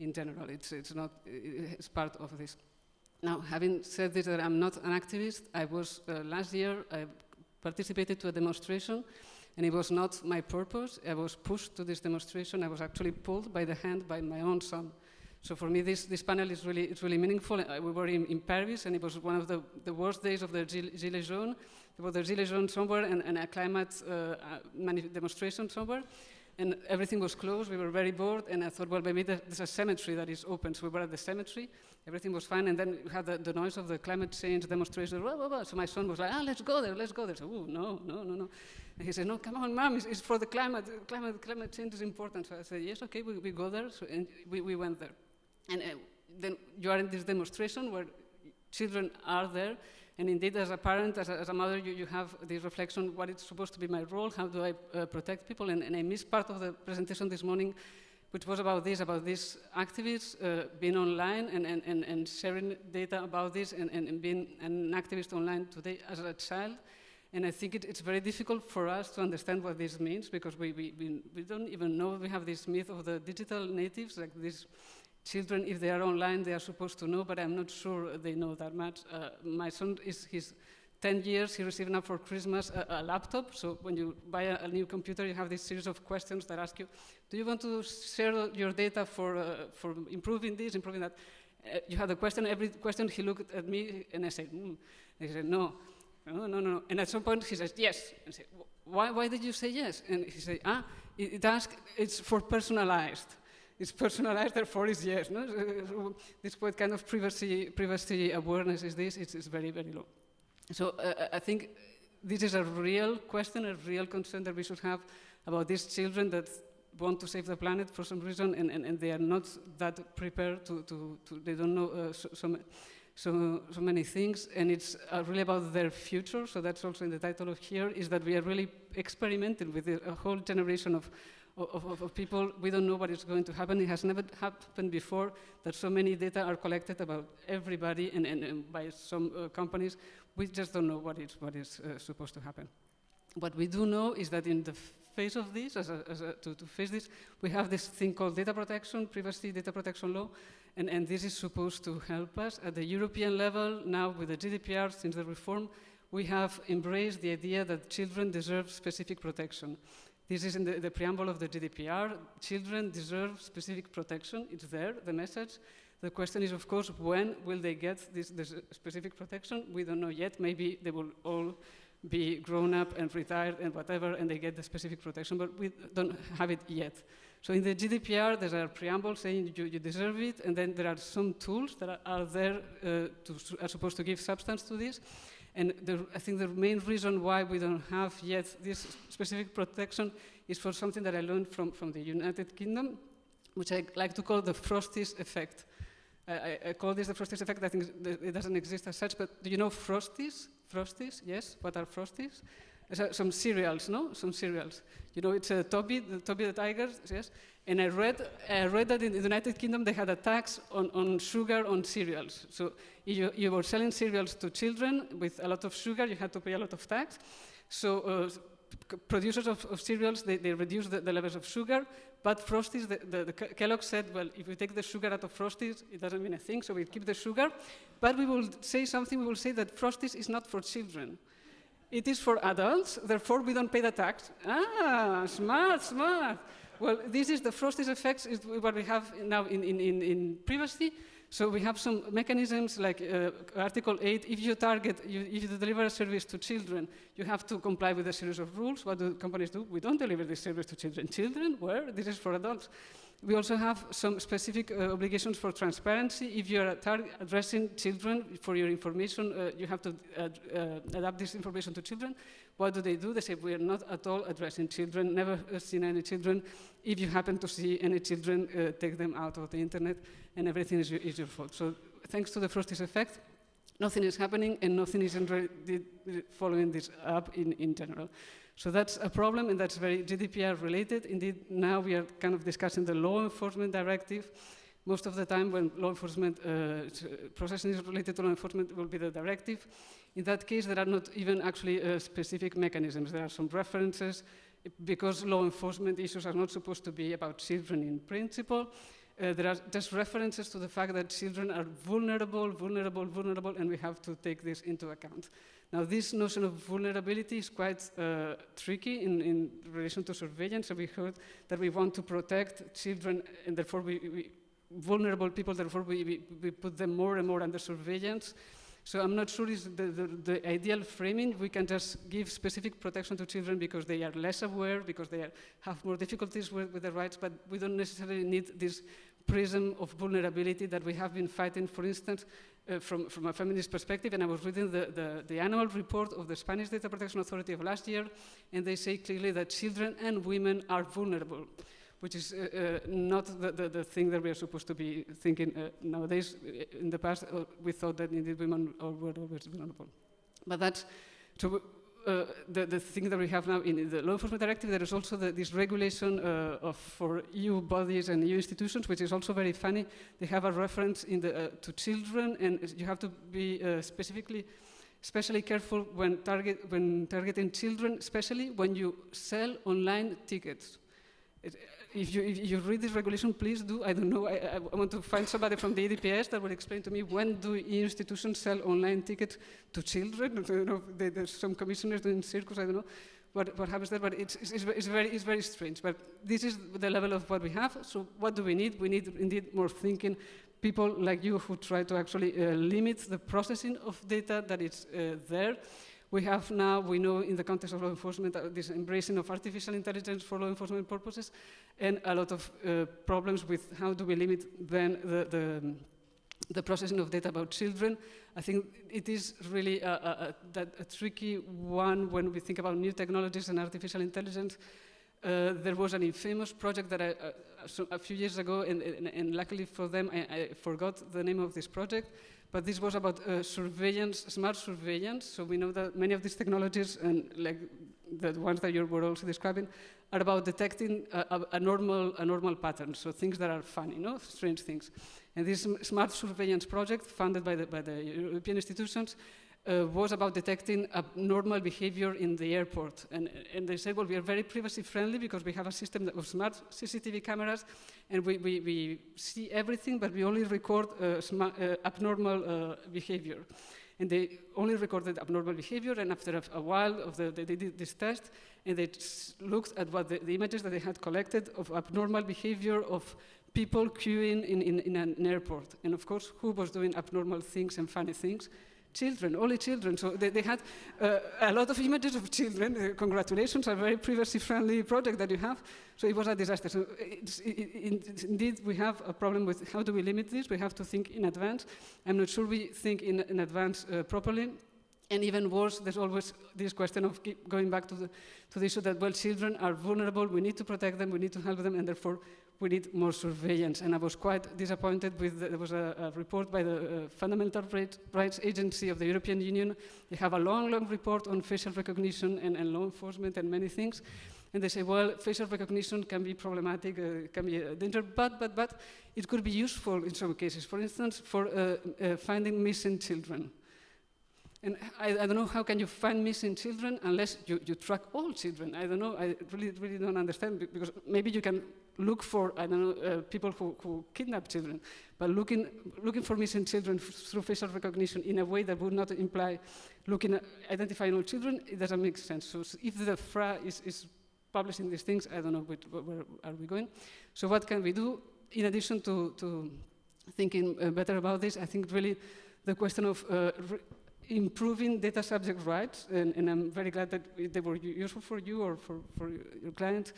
in general. It's, it's not, it's part of this. Now, having said this, that I'm not an activist, I was, uh, last year, I participated to a demonstration, and it was not my purpose. I was pushed to this demonstration. I was actually pulled by the hand by my own son. So for me, this, this panel is really, it's really meaningful. Uh, we were in, in Paris, and it was one of the, the worst days of the Gilets jaunes. There was the Gilets jaunes somewhere and, and a climate uh, uh demonstration somewhere. And everything was closed. We were very bored, and I thought, well, maybe there's a cemetery that is open. So we were at the cemetery. Everything was fine, and then we had the, the noise of the climate change demonstration. Blah, blah, blah. So my son was like, ah, let's go there, let's go there. So, no, no, no, no. And he said, no, come on, mom, it's, it's for the climate. Climate, climate change is important. So I said, yes, okay, we, we go there. So, and we, we went there. And uh, then you are in this demonstration where children are there, and indeed, as a parent, as a, as a mother, you, you, have this reflection, what is supposed to be my role, how do I uh, protect people, and, and, I missed part of the presentation this morning, which was about this, about these activists uh, being online and, and, and, sharing data about this and, and, being an activist online today as a child. And I think it, it's very difficult for us to understand what this means because we, we, we, we don't even know, we have this myth of the digital natives, like these children, if they are online, they are supposed to know, but I'm not sure they know that much. Uh, my son is his 10 years, he received now for Christmas a, a laptop. So when you buy a, a, new computer, you have this series of questions that ask you, do you want to share your data for, uh, for improving this, improving that? Uh, you have the question, every question he looked at me and I said, mm. he said, no, no, no, no. And at some point he says, yes. And I said, why, why did you say yes? And he said, ah, it, it asks, it's for personalized it's personalized, therefore it's yes. No? So this what kind of privacy, privacy awareness is this? It's, it's very, very low. So uh, I think this is a real question, a real concern that we should have about these children that want to save the planet for some reason and, and, and they are not that prepared to, to, to they don't know uh, so, so, so, so, many things and it's uh, really about their future so that's also in the title of here is that we are really experimenting with a whole generation of of, of, of, people, we don't know what is going to happen. It has never happened before that so many data are collected about everybody and, and, and by some uh, companies. We just don't know what is, what is uh, supposed to happen. What we do know is that in the face of this, as a, as a, to, to, face this, we have this thing called data protection, privacy data protection law, and, and this is supposed to help us. At the European level, now with the GDPR, since the reform, we have embraced the idea that children deserve specific protection. This is in the, the, preamble of the GDPR. Children deserve specific protection. It's there, the message. The question is, of course, when will they get this, this specific protection? We don't know yet. Maybe they will all be grown up and retired and whatever, and they get the specific protection, but we don't have it yet. So in the GDPR, there's a preamble saying you, you deserve it, and then there are some tools that are, are there uh, to, are supposed to give substance to this. And the, I think the main reason why we don't have yet this specific protection is for something that I learned from, from the United Kingdom, which I like to call the Frosties effect. I, I, call this the Frosties effect. I think it doesn't exist as such, but do you know Frosties? Frosties, yes. What are Frosties? Uh, some cereals, no? Some cereals. You know, it's a Toby, the Toby the Tiger, yes. And I read, I read that in the United Kingdom they had a tax on, on sugar on cereals. So you, you were selling cereals to children with a lot of sugar, you had to pay a lot of tax. So uh, producers of, of, cereals, they, they reduced the, the, levels of sugar, but Frosties, the, the, the, Kellogg said, well, if we take the sugar out of Frosties, it doesn't mean a thing, so we keep the sugar. But we will say something, we will say that Frosties is not for children. It is for adults, therefore we don't pay the tax. Ah, smart, smart. Well, this is the Frosties effects is what we have now in, in, in, in privacy. So we have some mechanisms like uh, Article 8, if you target, you, if you deliver a service to children, you have to comply with a series of rules. What do companies do? We don't deliver this service to children. Children, where? This is for adults. We also have some specific uh, obligations for transparency. If you are addressing children for your information, uh, you have to uh, adapt this information to children. What do they do? They say, we are not at all addressing children, never seen any children. If you happen to see any children, uh, take them out of the internet, and everything is, is your fault. So thanks to the Frosties effect, nothing is happening, and nothing is following this up in, in general. So that's a problem, and that's very GDPR related. Indeed, now we are kind of discussing the law enforcement directive. Most of the time when law enforcement uh, processing is related to law enforcement will be the directive. In that case, there are not even actually uh, specific mechanisms. There are some references because law enforcement issues are not supposed to be about children in principle. Uh, there are just references to the fact that children are vulnerable, vulnerable, vulnerable, and we have to take this into account. Now, this notion of vulnerability is quite uh, tricky in, in, relation to surveillance. So we heard that we want to protect children, and therefore we, we vulnerable people, therefore we, we, we put them more and more under surveillance. So I'm not sure it's the, the, the, ideal framing. We can just give specific protection to children because they are less aware, because they are, have more difficulties with, with their rights, but we don't necessarily need this prism of vulnerability that we have been fighting, for instance, uh, from, from a feminist perspective, and I was reading the, the, the, annual report of the Spanish Data Protection Authority of last year, and they say clearly that children and women are vulnerable which is uh, uh, not the, the, the, thing that we are supposed to be thinking uh, nowadays. In the past, uh, we thought that indeed women were always vulnerable. But that's, uh, the, the thing that we have now in the law enforcement directive, there is also the, this regulation uh, of, for EU bodies and EU institutions, which is also very funny. They have a reference in the, to children, and you have to be specifically especially careful when, target, when targeting children, especially when you sell online tickets. It, if you, if you read this regulation, please do. I don't know. I, I, want to find somebody from the EDPS that will explain to me when do institutions sell online tickets to children. I don't know. There's some commissioners doing circus. I don't know what, what happens there, but it's, it's, it's, very, it's very strange. But this is the level of what we have. So what do we need? We need indeed more thinking. People like you who try to actually uh, limit the processing of data that is uh, there we have now, we know in the context of law enforcement, uh, this embracing of artificial intelligence for law enforcement purposes, and a lot of uh, problems with how do we limit then the, the, the, processing of data about children. I think it is really a, a, a, a tricky one when we think about new technologies and artificial intelligence. Uh, there was an infamous project that I, uh, so a few years ago, and, and, and luckily for them, I, I, forgot the name of this project, but this was about uh, surveillance, smart surveillance. So we know that many of these technologies, and like the ones that you were also describing, are about detecting a, a, a, normal, a normal pattern, so things that are funny, no? strange things. And this smart surveillance project, funded by the, by the European institutions, uh, was about detecting abnormal behavior in the airport. And, and, they said, well, we are very privacy friendly because we have a system of smart CCTV cameras and we, we, we see everything, but we only record uh, uh, abnormal uh, behavior. And they only recorded abnormal behavior, and after a, a while of the, they, they, did this test, and they looked at what the, the, images that they had collected of abnormal behavior of people queuing in, in, in an airport. And of course, who was doing abnormal things and funny things? Children, only children. So they, they had uh, a lot of images of children. Uh, congratulations, a very privacy-friendly project that you have. So it was a disaster. So it, it, indeed, we have a problem with how do we limit this? We have to think in advance. I'm not sure we think in, in advance uh, properly. And even worse, there's always this question of going back to the, to the issue that, well, children are vulnerable, we need to protect them, we need to help them, and therefore we need more surveillance. And I was quite disappointed with, the, there was a, a, report by the uh, Fundamental Rights Agency of the European Union. They have a long, long report on facial recognition and, and law enforcement and many things. And they say, well, facial recognition can be problematic, uh, can be a danger, but, but, but it could be useful in some cases. For instance, for uh, uh finding missing children. And I, I, don't know how can you find missing children unless you, you track all children. I don't know. I really, really don't understand because maybe you can look for, I don't know, uh, people who, who kidnap children, but looking, looking for missing children through facial recognition in a way that would not imply looking at identifying all children, it doesn't make sense. So if the FRA is, is publishing these things, I don't know which, where are we going. So what can we do? In addition to, to thinking uh, better about this, I think really the question of uh, improving data subject rights, and, and, I'm very glad that they were useful for you or for, for your clients,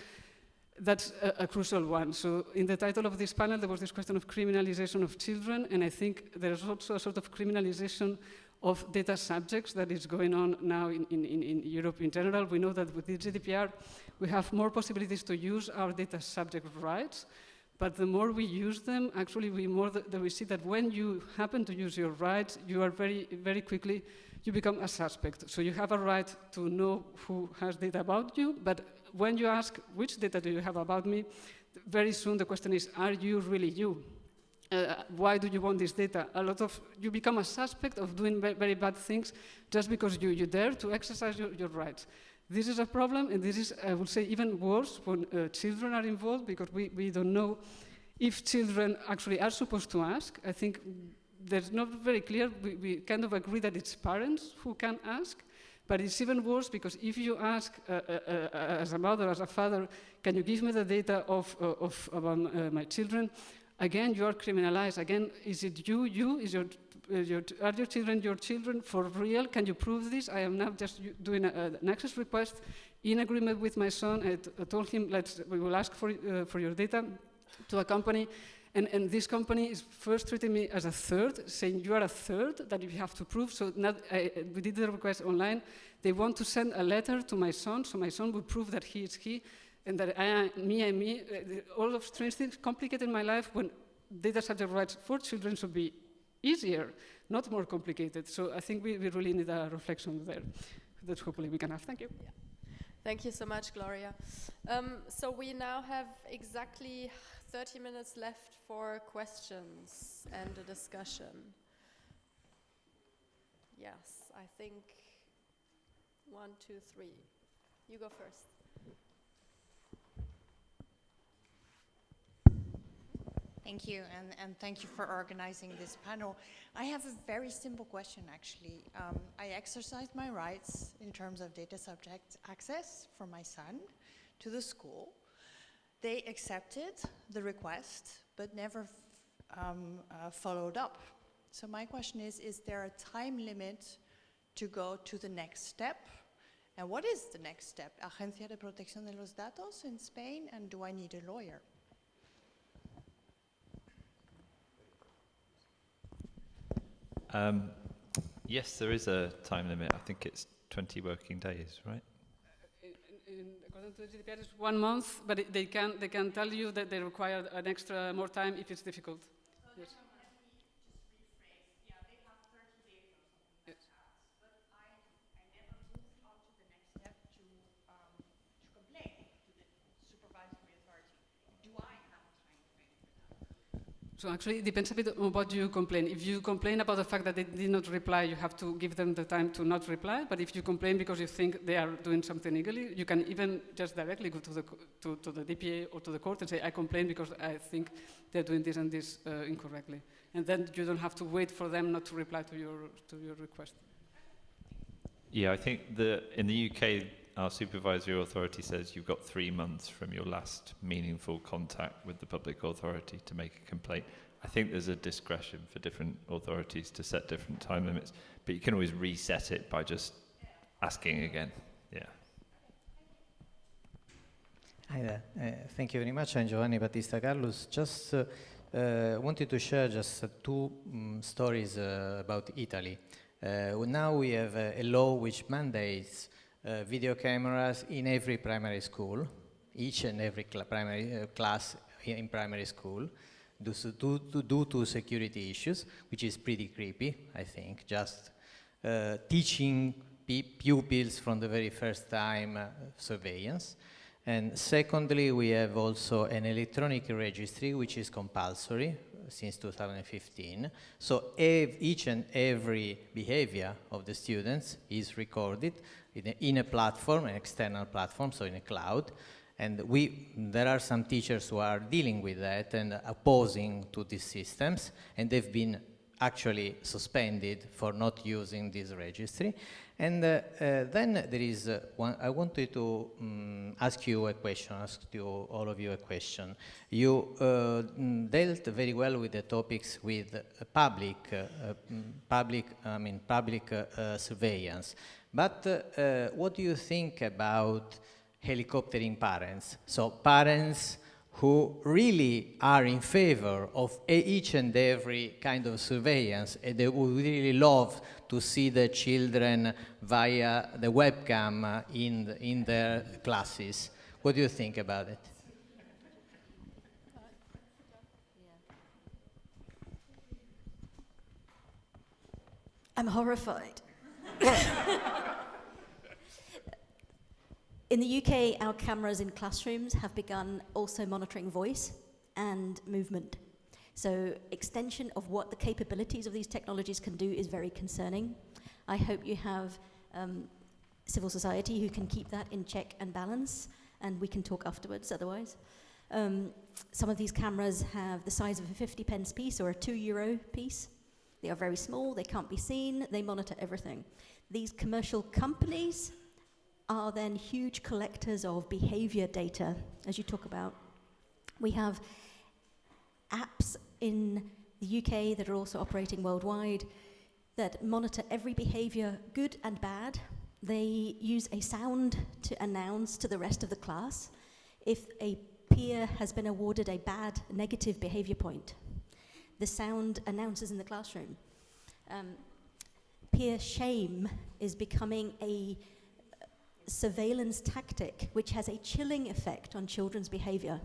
that's a, a, crucial one. So in the title of this panel, there was this question of criminalization of children, and I think there's also a sort of criminalization of data subjects that is going on now in, in, in Europe in general. We know that with the GDPR, we have more possibilities to use our data subject rights, but the more we use them, actually, we more that we see that when you happen to use your rights, you are very, very quickly, you become a suspect. So you have a right to know who has data about you, but when you ask, which data do you have about me, very soon the question is, are you really you? Uh, why do you want this data? A lot of, you become a suspect of doing very bad things just because you, you dare to exercise your, your rights. This is a problem, and this is, I would say, even worse when uh, children are involved because we, we don't know if children actually are supposed to ask. I think there's not very clear. We, we kind of agree that it's parents who can ask, but it's even worse because if you ask uh, uh, uh, as a mother, as a father, can you give me the data of, uh, of uh, my children? again, you are criminalized. Again, is it you, you? Is your, uh, your, are your children your children for real? Can you prove this? I am now just doing a, an access request in agreement with my son. I, told him, let's, we will ask for, uh, for your data to a company. And, and, this company is first treating me as a third, saying you are a third that you have to prove. So not, I, we did the request online. They want to send a letter to my son, so my son will prove that he is he, and that I, me and me, uh, all of strange things complicated my life when data subject rights for children should be easier, not more complicated. So I think we, we really need a reflection there that hopefully we can have. Thank you. Yeah. Thank you so much, Gloria. Um, so we now have exactly 30 minutes left for questions and a discussion. Yes, I think one, two, three. You go first. Thank you, and, and thank you for organizing this panel. I have a very simple question, actually. Um, I exercised my rights in terms of data subject access for my son to the school. They accepted the request, but never um, uh, followed up. So my question is, is there a time limit to go to the next step? And what is the next step? Agencia de Protección de los Datos in Spain, and do I need a lawyer? Um, yes, there is a time limit. I think it's 20 working days, right? In, in, according to the GDPR, it's one month, but they, can, they can tell you that they require an extra more time if it's difficult. yes. So actually, it depends a bit on what you complain. If you complain about the fact that they did not reply, you have to give them the time to not reply. But if you complain because you think they are doing something illegally, you can even just directly go to the, to, to the DPA or to the court and say, I complain because I think they're doing this and this uh, incorrectly. And then you don't have to wait for them not to reply to your, to your request. Yeah, I think the, in the UK, our supervisory authority says you've got three months from your last meaningful contact with the public authority to make a complaint. I think there's a discretion for different authorities to set different time limits, but you can always reset it by just asking again. Yeah. Hi there. Uh, thank you very much. I'm Giovanni Battista Carlos. Just uh, uh, wanted to share just two um, stories uh, about Italy. Uh, now we have a law which mandates uh, video cameras in every primary school, each and every cl primary uh, class in primary school, due to, due to security issues, which is pretty creepy, I think, just uh, teaching pupils from the very first time uh, surveillance. And secondly, we have also an electronic registry, which is compulsory since 2015. So each and every behavior of the students is recorded in a, in a platform, an external platform, so in a cloud. And we, there are some teachers who are dealing with that and opposing to these systems, and they've been actually suspended for not using this registry. And uh, uh, then there is uh, one, I wanted to um, ask you a question, ask you, all of you a question. You uh, mm, dealt very well with the topics with public, uh, mm, public, I mean, public uh, surveillance. But uh, what do you think about helicoptering parents? So parents who really are in favor of each and every kind of surveillance and they would really love to see the children via the webcam in, in their classes. What do you think about it? I'm horrified. in the UK, our cameras in classrooms have begun also monitoring voice and movement. So extension of what the capabilities of these technologies can do is very concerning. I hope you have um, civil society who can keep that in check and balance, and we can talk afterwards otherwise. Um, some of these cameras have the size of a 50 pence piece or a two euro piece. They are very small, they can't be seen, they monitor everything. These commercial companies are then huge collectors of behavior data, as you talk about. We have apps in the UK that are also operating worldwide that monitor every behavior, good and bad. They use a sound to announce to the rest of the class if a peer has been awarded a bad negative behavior point. The sound announces in the classroom. Um, peer shame is becoming a surveillance tactic which has a chilling effect on children's behavior.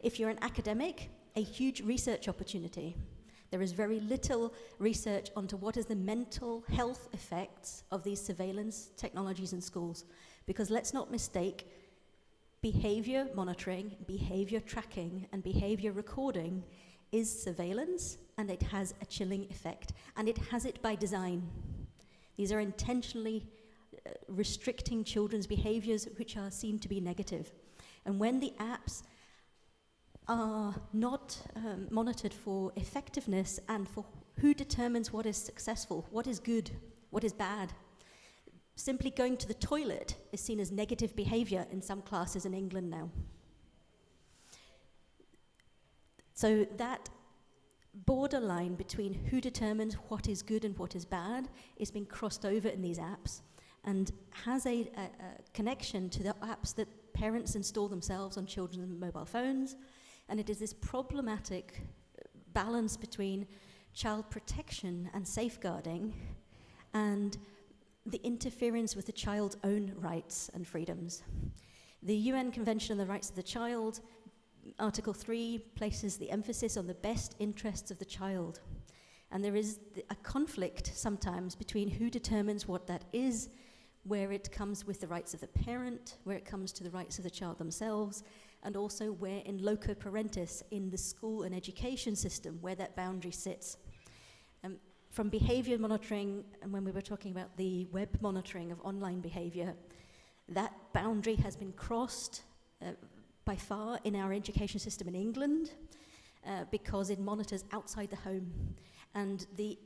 If you're an academic, a huge research opportunity. There is very little research onto what is the mental health effects of these surveillance technologies in schools. Because let's not mistake behavior monitoring, behavior tracking, and behavior recording is surveillance and it has a chilling effect. And it has it by design. These are intentionally uh, restricting children's behaviors which are seen to be negative. And when the apps are not um, monitored for effectiveness and for who determines what is successful, what is good, what is bad. Simply going to the toilet is seen as negative behavior in some classes in England now. So that borderline between who determines what is good and what is bad is being crossed over in these apps and has a, a, a connection to the apps that parents install themselves on children's mobile phones, and it is this problematic uh, balance between child protection and safeguarding and the interference with the child's own rights and freedoms. The UN Convention on the Rights of the Child, Article 3, places the emphasis on the best interests of the child. And there is a conflict sometimes between who determines what that is, where it comes with the rights of the parent, where it comes to the rights of the child themselves, and also where in loco parentis, in the school and education system, where that boundary sits. Um, from behavior monitoring, and when we were talking about the web monitoring of online behavior, that boundary has been crossed uh, by far in our education system in England uh, because it monitors outside the home. And the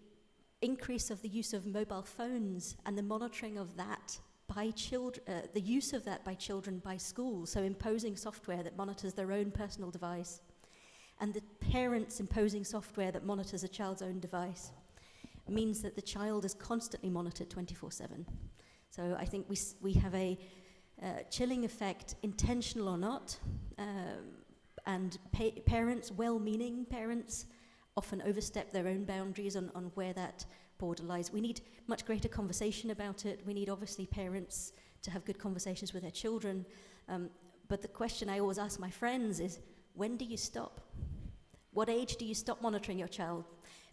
increase of the use of mobile phones and the monitoring of that by children, uh, the use of that by children by schools, so imposing software that monitors their own personal device, and the parents imposing software that monitors a child's own device, means that the child is constantly monitored 24-7. So I think we, we have a uh, chilling effect, intentional or not, um, and pa parents, well-meaning parents, often overstep their own boundaries on, on where that border lies. We need much greater conversation about it. We need, obviously, parents to have good conversations with their children. Um, but the question I always ask my friends is, when do you stop? What age do you stop monitoring your child?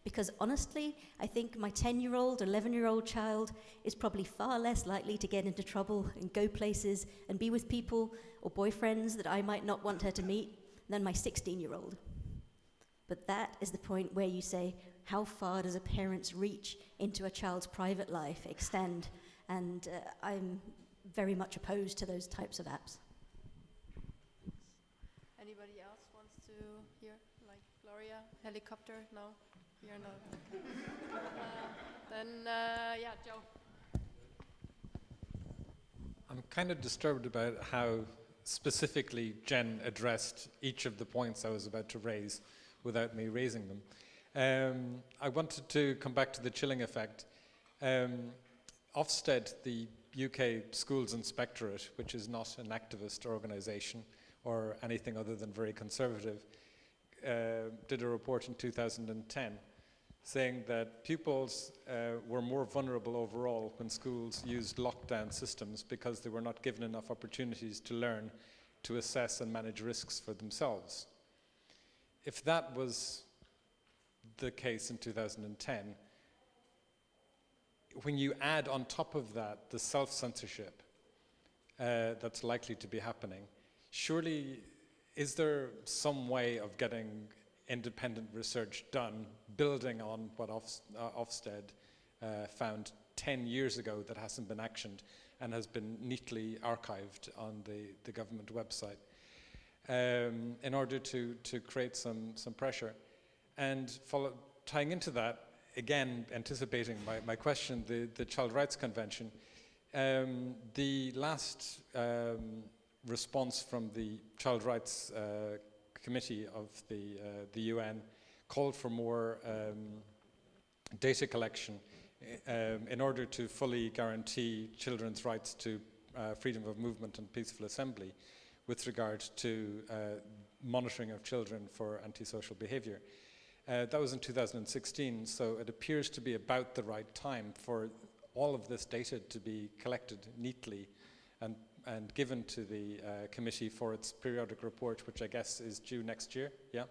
Because honestly, I think my 10 year old, 11 year old child is probably far less likely to get into trouble and go places and be with people or boyfriends that I might not want her to meet than my 16 year old. But that is the point where you say, how far does a parent's reach into a child's private life extend? And uh, I'm very much opposed to those types of apps. Anybody else wants to hear? Like Gloria, helicopter? No? You're not. uh, then, uh, yeah, Joe. I'm kind of disturbed about how specifically Jen addressed each of the points I was about to raise without me raising them. Um, I wanted to come back to the chilling effect. Um, Ofsted, the UK Schools Inspectorate, which is not an activist organisation or anything other than very conservative, uh, did a report in 2010 saying that pupils uh, were more vulnerable overall when schools used lockdown systems because they were not given enough opportunities to learn to assess and manage risks for themselves. If that was the case in 2010, when you add on top of that the self-censorship uh, that's likely to be happening, surely is there some way of getting independent research done building on what Ofs uh, Ofsted uh, found 10 years ago that hasn't been actioned and has been neatly archived on the, the government website um, in order to, to create some, some pressure. And follow, tying into that, again, anticipating my, my question, the, the Child Rights Convention, um, the last um, response from the Child Rights uh, committee of the, uh, the UN called for more um, data collection um, in order to fully guarantee children's rights to uh, freedom of movement and peaceful assembly with regard to uh, monitoring of children for antisocial behavior. Uh, that was in 2016, so it appears to be about the right time for all of this data to be collected neatly and, and given to the uh, committee for its periodic report, which I guess is due next year. Yeah.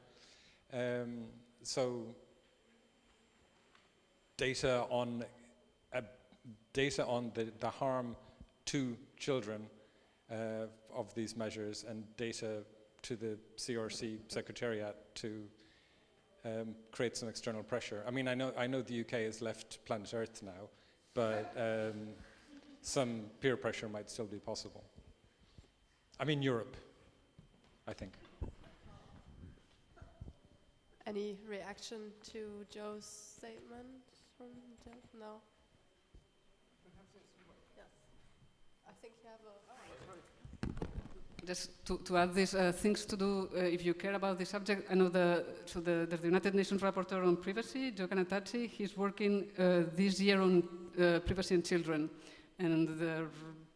Um, so data on uh, data on the, the harm to children uh, of these measures and data to the CRC Secretariat to um, create some external pressure. I mean, I know, I know the UK has left planet Earth now, but um, some peer pressure might still be possible. I mean, Europe, I think. Any reaction to Joe's statement from Joe? No? Yes. I think you have a... Just to, to add these uh, things to do uh, if you care about the subject. I know the, so the, the United Nations Rapporteur on Privacy, Joe Cannataci, he's working uh, this year on uh, privacy and children. And the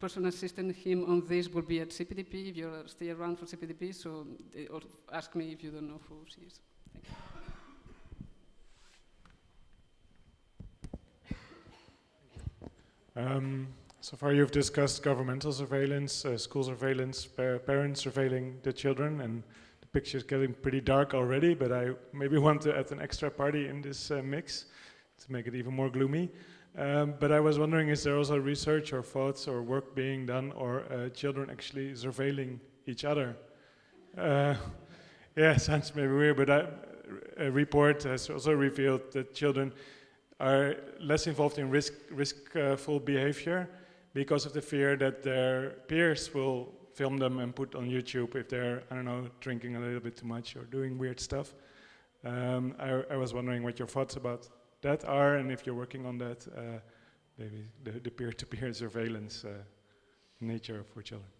person assisting him on this will be at CPDP, if you're still around for CPDP, so ask me if you don't know who she is. Um, so far you've discussed governmental surveillance, uh, school surveillance, pa parents surveilling the children, and the picture is getting pretty dark already, but I maybe want to add an extra party in this uh, mix to make it even more gloomy. Um, but I was wondering, is there also research or thoughts or work being done or uh, children actually surveilling each other? Uh, yeah, sounds maybe weird, but I, a report has also revealed that children are less involved in risk, riskful behavior because of the fear that their peers will film them and put on YouTube if they're, I don't know, drinking a little bit too much or doing weird stuff. Um, I, I, was wondering what your thoughts about that are and if you're working on that, uh, maybe the peer-to-peer -peer surveillance uh, nature for children.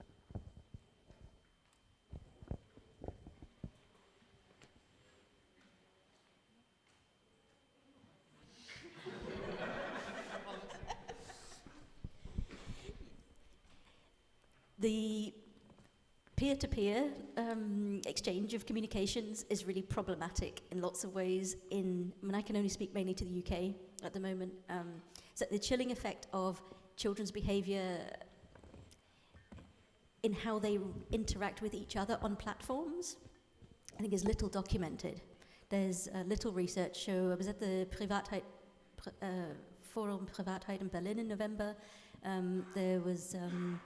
The peer-to-peer um, exchange of communications is really problematic in lots of ways. In, I mean, I can only speak mainly to the UK at the moment. Um, so the chilling effect of children's behaviour in how they interact with each other on platforms, I think is little documented. There's uh, little research. So I was at the Privatheit, uh, Forum Privatheit in Berlin in November. Um, there was um,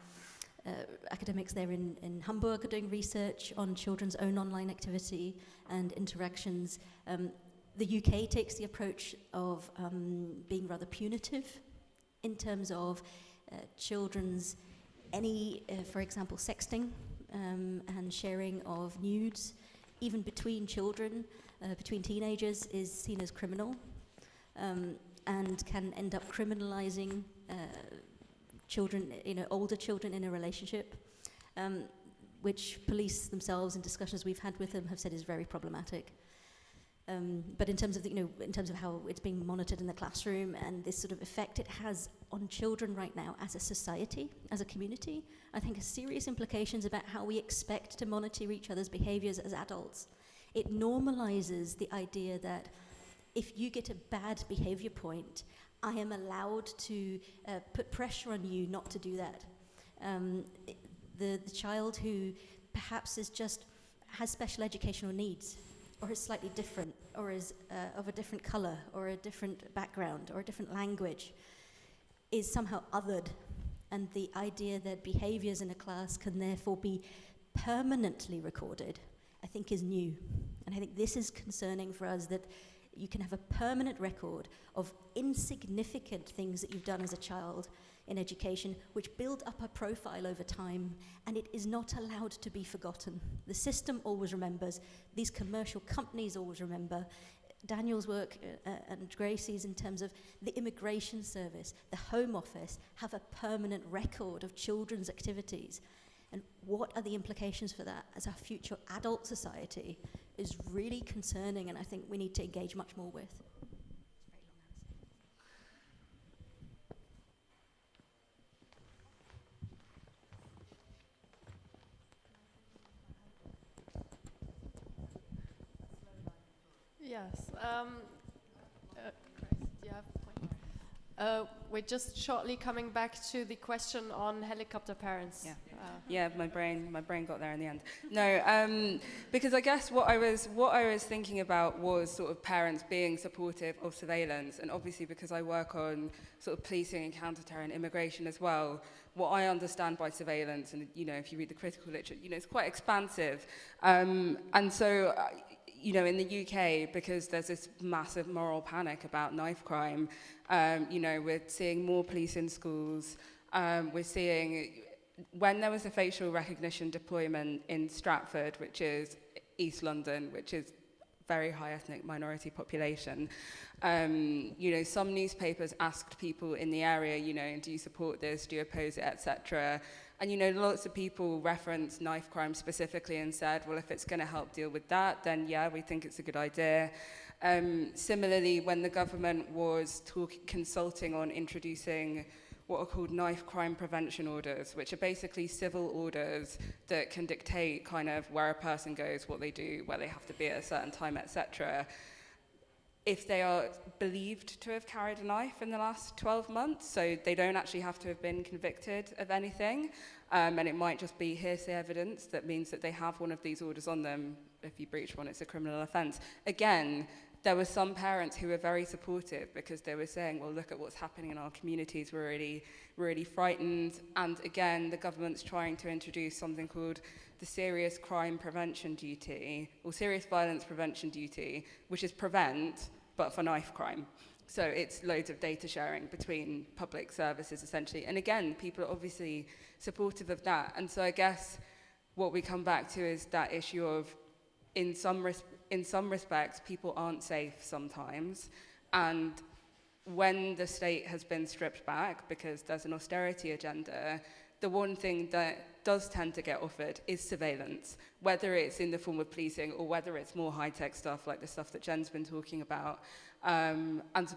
uh, academics there in, in Hamburg are doing research on children's own online activity and interactions. Um, the UK takes the approach of um, being rather punitive in terms of uh, children's any, uh, for example, sexting um, and sharing of nudes, even between children, uh, between teenagers, is seen as criminal um, and can end up criminalizing uh, children, you know, older children in a relationship, um, which police themselves in discussions we've had with them have said is very problematic. Um, but in terms of the, you know, in terms of how it's being monitored in the classroom and this sort of effect it has on children right now as a society, as a community, I think has serious implications about how we expect to monitor each other's behaviors as adults. It normalizes the idea that if you get a bad behavior point, I am allowed to uh, put pressure on you not to do that. Um, the, the child who perhaps is just has special educational needs or is slightly different or is uh, of a different color or a different background or a different language is somehow othered and the idea that behaviors in a class can therefore be permanently recorded I think is new and I think this is concerning for us that you can have a permanent record of insignificant things that you've done as a child in education, which build up a profile over time, and it is not allowed to be forgotten. The system always remembers, these commercial companies always remember. Daniel's work uh, uh and Gracie's in terms of the immigration service, the home office have a permanent record of children's activities. And what are the implications for that as our future adult society is really concerning, and I think we need to engage much more with. Yes. Um, uh, Grace, do you have a point? Uh, we're just shortly coming back to the question on helicopter parents. Yeah. Uh, Yeah, my brain, my brain got there in the end. No, um, because I guess what I was, what I was thinking about was sort of parents being supportive of surveillance, and obviously because I work on sort of policing and counter-terror and immigration as well, what I understand by surveillance, and you know, if you read the critical literature, you know, it's quite expansive, um, and so. Uh, you know, in the UK, because there's this massive moral panic about knife crime, um, you know, we're seeing more police in schools. Um, we're seeing when there was a facial recognition deployment in Stratford, which is East London, which is very high ethnic minority population, um, you know, some newspapers asked people in the area, you know, do you support this, do you oppose it, etc. And, you know, lots of people referenced knife crime specifically and said, well, if it's going to help deal with that, then yeah, we think it's a good idea. Um, similarly, when the government was talk- consulting on introducing what are called knife crime prevention orders, which are basically civil orders that can dictate kind of where a person goes, what they do, where they have to be at a certain time, etc. If they are believed to have carried a knife in the last 12 months, so they don't actually have to have been convicted of anything, um, and it might just be hearsay evidence that means that they have one of these orders on them. If you breach one, it's a criminal offence. Again, there were some parents who were very supportive because they were saying, well, look at what's happening in our communities. We're really, really frightened. And again, the government's trying to introduce something called the Serious Crime Prevention Duty, or Serious Violence Prevention Duty, which is prevent, but for knife crime. So it's loads of data sharing between public services, essentially. And again, people are obviously supportive of that. And so I guess what we come back to is that issue of, in some in some respects, people aren't safe sometimes. And when the state has been stripped back because there's an austerity agenda, the one thing that does tend to get offered is surveillance, whether it's in the form of policing or whether it's more high tech stuff like the stuff that Jen's been talking about. Um, and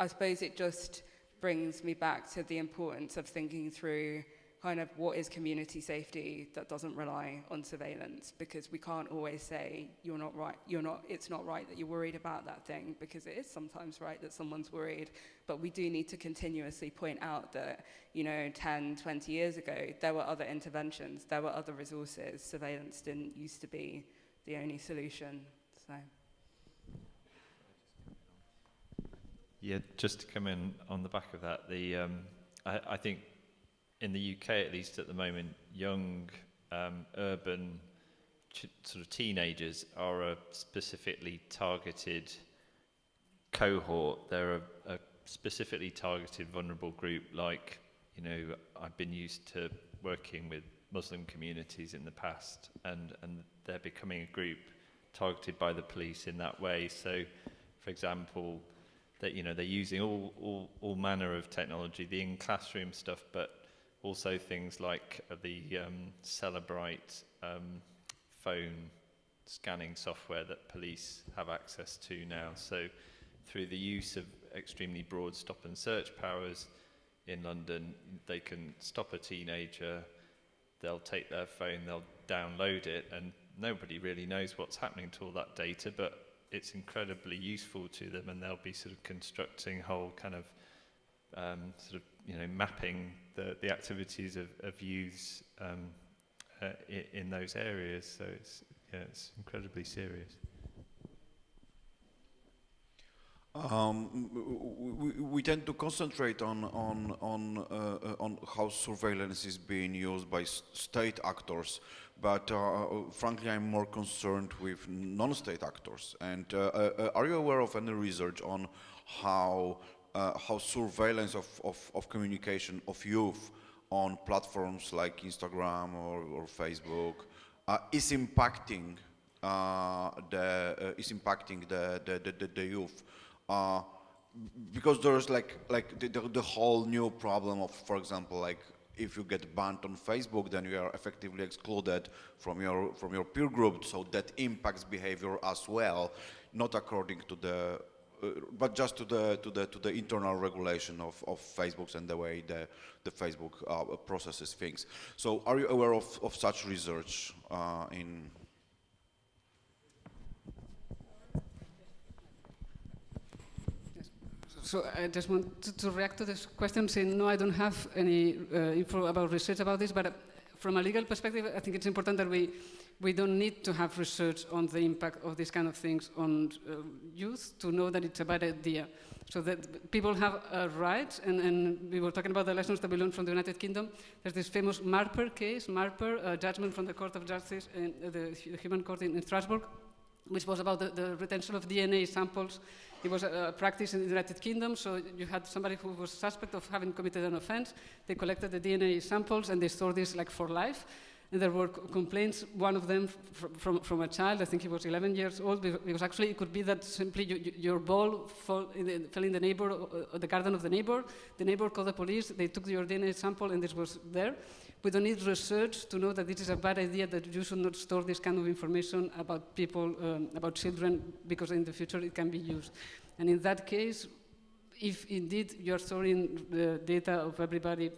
I suppose it just brings me back to the importance of thinking through kind of what is community safety that doesn't rely on surveillance? Because we can't always say you're not right you're not it's not right that you're worried about that thing because it is sometimes right that someone's worried. But we do need to continuously point out that you know 10 20 years ago there were other interventions there were other resources. Surveillance didn't used to be the only solution so. Yeah, just to come in on the back of that, the um, I, I think in the UK at least at the moment, young um, urban sort of teenagers are a specifically targeted cohort. They're a, a specifically targeted vulnerable group. Like you know, I've been used to working with Muslim communities in the past, and and they're becoming a group targeted by the police in that way. So, for example that you know they're using all, all, all manner of technology, the in-classroom stuff, but also things like uh, the um, Cellebrite um, phone scanning software that police have access to now. So through the use of extremely broad stop and search powers in London, they can stop a teenager, they'll take their phone, they'll download it, and nobody really knows what's happening to all that data, but it's incredibly useful to them and they'll be sort of constructing whole kind of um, sort of you know mapping the, the activities of, of youths um, uh, in, those areas. So it's yeah it's incredibly serious. Um, we, we tend to concentrate on on on uh, on how surveillance is being used by state actors, but uh, frankly, I'm more concerned with non-state actors. And uh, uh, are you aware of any research on how uh, how surveillance of, of, of communication of youth on platforms like Instagram or, or Facebook uh, is impacting the is impacting the the, the, the youth? uh, because there's like like the, the, whole new problem of, for example, like if you get banned on Facebook, then you are effectively excluded from your from your peer group. So that impacts behavior as well, not according to the, uh, but just to the to the to the internal regulation of of Facebook and the way the the Facebook uh, processes things. So, are you aware of of such research uh, in? So I just want to, to, react to this question saying, no, I don't have any uh, info about research about this, but uh, from a legal perspective, I think it's important that we, we don't need to have research on the impact of these kind of things on uh, youth to know that it's a bad idea. So that people have a right, and, and, we were talking about the lessons that we learned from the United Kingdom. There's this famous Marper case, Marper, a judgment from the Court of Justice, in, uh, the, Human Court in, in Strasbourg, which was about the, the, retention of DNA samples. It was a, a, practice in the United Kingdom, so you had somebody who was suspect of having committed an offense. They collected the DNA samples and they stored this like for life. And there were complaints, one of them from, from a child, I think he was 11 years old, because actually it could be that simply you, you, your ball in the, fell in the neighbor, uh, the garden of the neighbor. The neighbor called the police, they took your DNA sample and this was there. We don't need research to know that this is a bad idea, that you should not store this kind of information about people, um, about children, because in the future it can be used. And in that case, if indeed you're storing the data of everybody,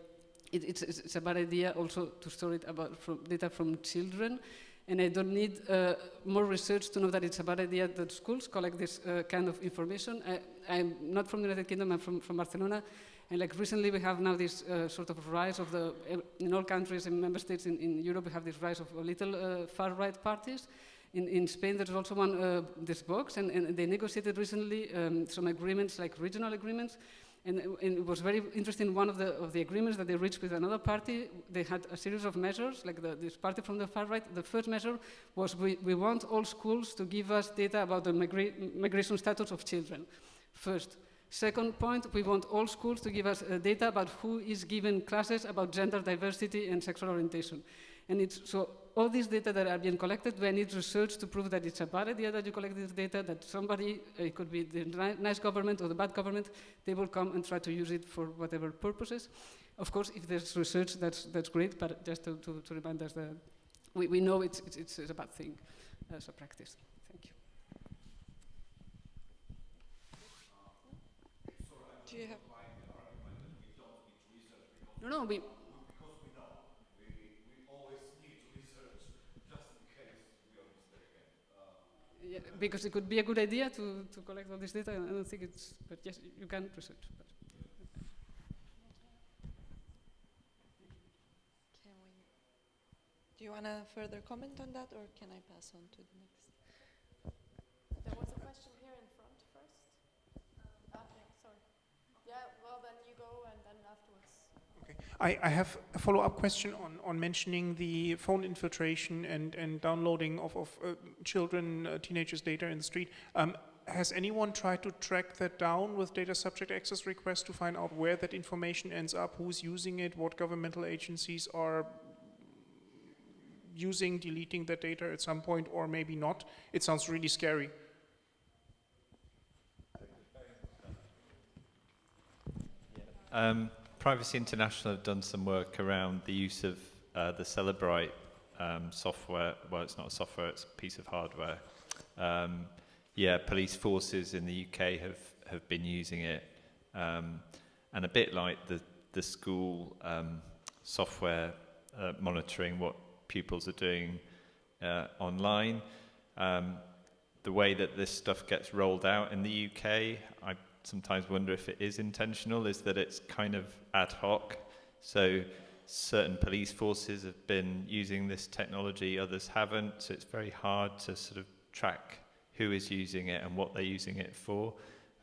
it, it's, it's, a bad idea also to store it about from data from children. And I don't need uh, more research to know that it's a bad idea that schools collect this uh, kind of information. I, am not from the United Kingdom, I'm from, from Barcelona. And like recently we have now this uh, sort of rise of the, in all countries and member states in, in Europe, we have this rise of little uh, far-right parties. In, in, Spain, there's also one, uh, this Vox, and, and, they negotiated recently um, some agreements, like regional agreements, and, and, it was very interesting. One of the, of the agreements that they reached with another party, they had a series of measures, like the, this party from the far right. The first measure was we, we want all schools to give us data about the migra migration status of children. First, Second point, we want all schools to give us uh, data about who is given classes about gender diversity and sexual orientation. And it's, so all these data that are being collected, we need research to prove that it's a bad idea that you collect this data, that somebody, uh, it could be the nice government or the bad government, they will come and try to use it for whatever purposes. Of course, if there's research, that's, that's great, but just to, to, to remind us that we, we know it's, it's, it's a bad thing as a practice. Thank you. Do you have? No, no, we. Yeah, because it could be a good idea to, to collect all this data. I don't think it's, but yes, you can research. But. Do you want to further comment on that, or can I pass on to the next? There was a question here in front first. Um, okay, sorry. Yeah, well then you go and then afterwards. Okay. I, I have a follow-up question on, on mentioning the phone infiltration and, and downloading of, of uh, children, uh, teenagers' data in the street. Um, has anyone tried to track that down with data subject access requests to find out where that information ends up, who's using it, what governmental agencies are using, deleting that data at some point, or maybe not? It sounds really scary. Um, Privacy International have done some work around the use of uh, the Cellebrite um, software. Well, it's not a software, it's a piece of hardware. Um, yeah, police forces in the UK have, have been using it. Um, and a bit like the, the school um, software uh, monitoring what pupils are doing uh, online. Um, the way that this stuff gets rolled out in the UK, I sometimes wonder if it is intentional, is that it's kind of ad hoc. So certain police forces have been using this technology, others haven't. So it's very hard to sort of track who is using it and what they're using it for.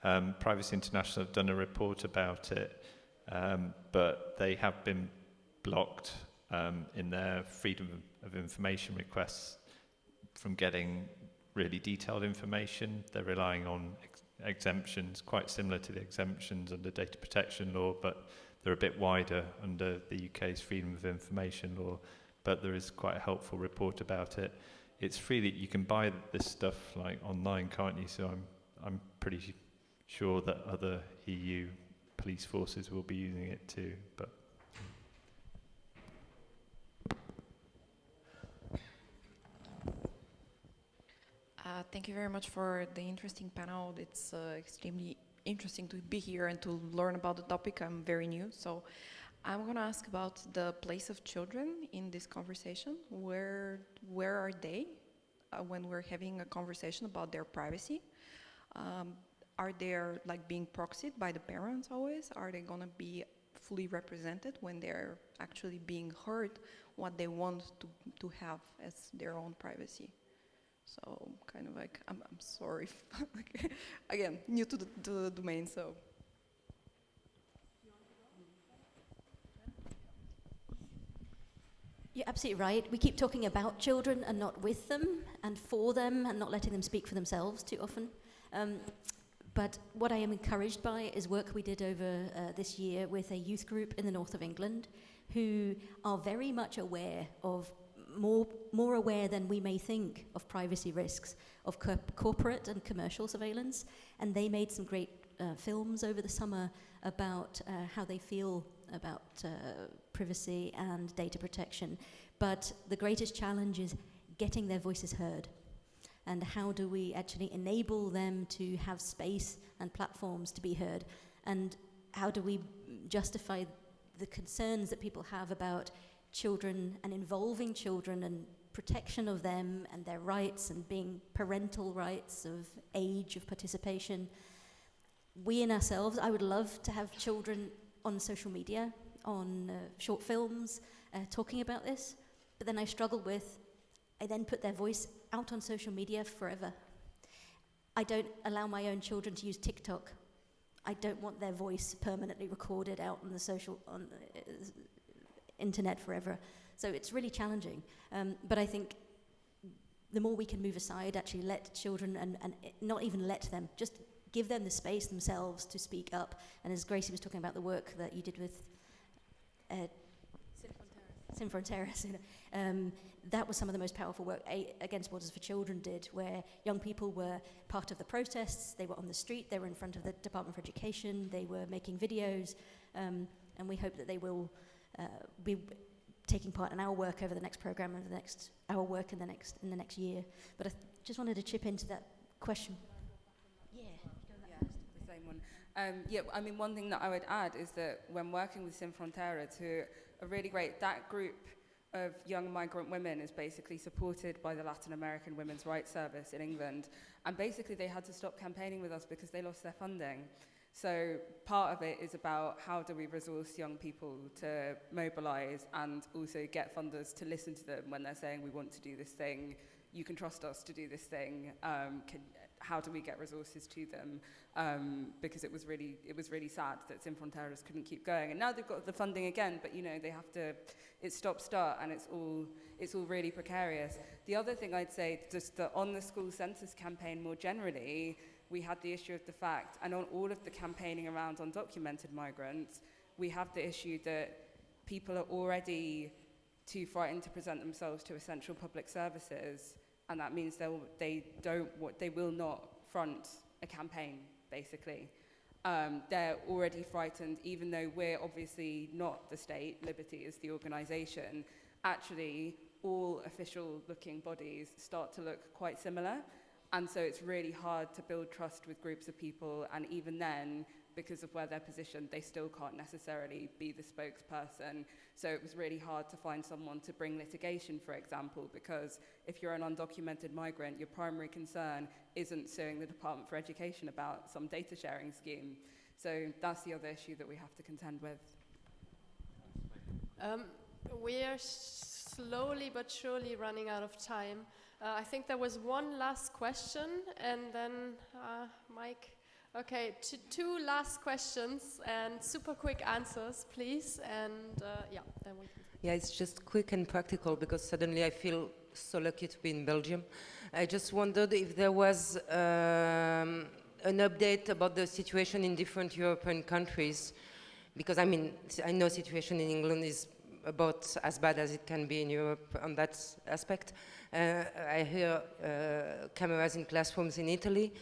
Um, Privacy International have done a report about it, um, but they have been blocked um, in their freedom of information requests from getting really detailed information. They're relying on exemptions, quite similar to the exemptions under data protection law, but they're a bit wider under the UK's freedom of information law. But there is quite a helpful report about it. It's freely you can buy this stuff like online, can't you? So I'm I'm pretty sure that other EU police forces will be using it too. But Uh, thank you very much for the interesting panel. It's uh, extremely interesting to be here and to learn about the topic. I'm very new, so I'm going to ask about the place of children in this conversation. Where, where are they uh, when we're having a conversation about their privacy? Um, are they like being proxied by the parents always? Are they going to be fully represented when they're actually being heard what they want to, to have as their own privacy? So kind of like, I'm, I'm sorry, again, new to the, to the domain, so. You're absolutely right. We keep talking about children and not with them and for them and not letting them speak for themselves too often. Um, but what I am encouraged by is work we did over uh, this year with a youth group in the north of England who are very much aware of more, more aware than we may think of privacy risks of co corporate and commercial surveillance. And they made some great uh, films over the summer about uh, how they feel about uh, privacy and data protection. But the greatest challenge is getting their voices heard. And how do we actually enable them to have space and platforms to be heard? And how do we justify the concerns that people have about children and involving children and protection of them and their rights and being parental rights of age of participation. We in ourselves, I would love to have children on social media, on uh, short films, uh, talking about this, but then I struggle with, I then put their voice out on social media forever. I don't allow my own children to use TikTok. I don't want their voice permanently recorded out on the social, on, uh, internet forever. So it's really challenging. Um, but I think the more we can move aside, actually let children and, and not even let them, just give them the space themselves to speak up. And as Gracie was talking about the work that you did with uh, Sin Fronteras, um, that was some of the most powerful work A Against Borders for Children did, where young people were part of the protests, they were on the street, they were in front of the Department for Education, they were making videos, um, and we hope that they will be taking part in our work over the next program and the next our work in the next in the next year. But I just wanted to chip into that question. Yeah, yeah the same one. Um, yeah, I mean, one thing that I would add is that when working with Sin Fronteras, who are really great, that group of young migrant women is basically supported by the Latin American Women's Rights Service in England. And basically, they had to stop campaigning with us because they lost their funding. So part of it is about how do we resource young people to mobilize and also get funders to listen to them when they're saying we want to do this thing, you can trust us to do this thing. Um, can, how do we get resources to them? Um, because it was really it was really sad that Sin Fronteras couldn't keep going, and now they've got the funding again, but you know they have to. It's stop start, and it's all it's all really precarious. The other thing I'd say, just the on the school census campaign more generally we had the issue of the fact, and on all of the campaigning around undocumented migrants, we have the issue that people are already too frightened to present themselves to essential public services, and that means they'll, they don't, they will not front a campaign, basically. Um, they're already frightened, even though we're obviously not the state, Liberty is the organization. Actually, all official looking bodies start to look quite similar. And so it's really hard to build trust with groups of people. And even then, because of where they're positioned, they still can't necessarily be the spokesperson. So it was really hard to find someone to bring litigation, for example, because if you're an undocumented migrant, your primary concern isn't suing the Department for Education about some data sharing scheme. So that's the other issue that we have to contend with. Um, we are slowly but surely running out of time. Uh, I think there was one last question, and then uh, Mike. Okay, two last questions and super quick answers, please. And uh, yeah, then we can. Yeah, it's just quick and practical because suddenly I feel so lucky to be in Belgium. I just wondered if there was um, an update about the situation in different European countries, because I mean, I know situation in England is about as bad as it can be in Europe on that aspect. Uh, I hear uh, cameras in classrooms in Italy.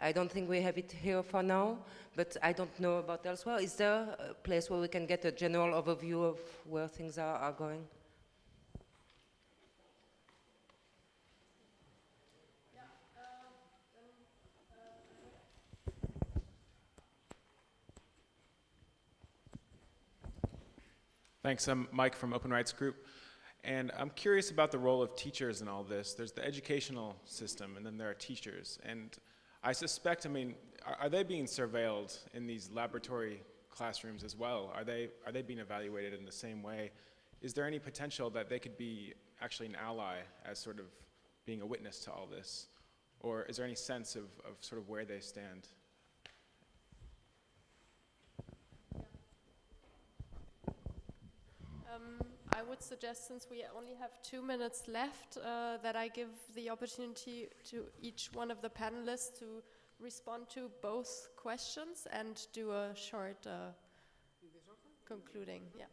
I don't think we have it here for now, but I don't know about elsewhere. Is there a place where we can get a general overview of where things are, are going? Thanks, I'm Mike from Open Rights Group. And I'm curious about the role of teachers in all this. There's the educational system, and then there are teachers. And I suspect, I mean, are, are they being surveilled in these laboratory classrooms as well? Are they, are they being evaluated in the same way? Is there any potential that they could be actually an ally as sort of being a witness to all this? Or is there any sense of, of sort of where they stand? Um, I would suggest, since we only have two minutes left, uh, that I give the opportunity to each one of the panelists to respond to both questions and do a short uh, concluding. Yeah.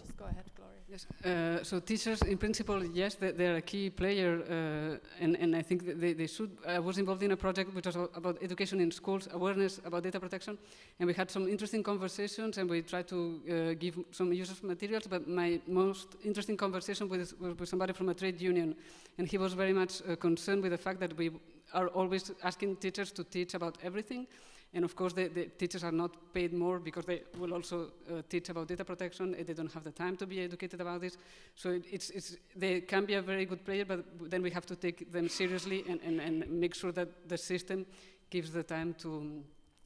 Just go ahead, Gloria. Yes. Uh, so teachers, in principle, yes, they, they're a key player, uh, and, and I think they, they should. I was involved in a project which was about education in schools, awareness about data protection, and we had some interesting conversations, and we tried to uh, give some useful materials. But my most interesting conversation was with somebody from a trade union, and he was very much uh, concerned with the fact that we are always asking teachers to teach about everything, and of course, the, the, teachers are not paid more because they will also uh, teach about data protection. And they don't have the time to be educated about this. So it, it's, it's, they can be a very good player, but then we have to take them seriously and, and, and make sure that the system gives the time to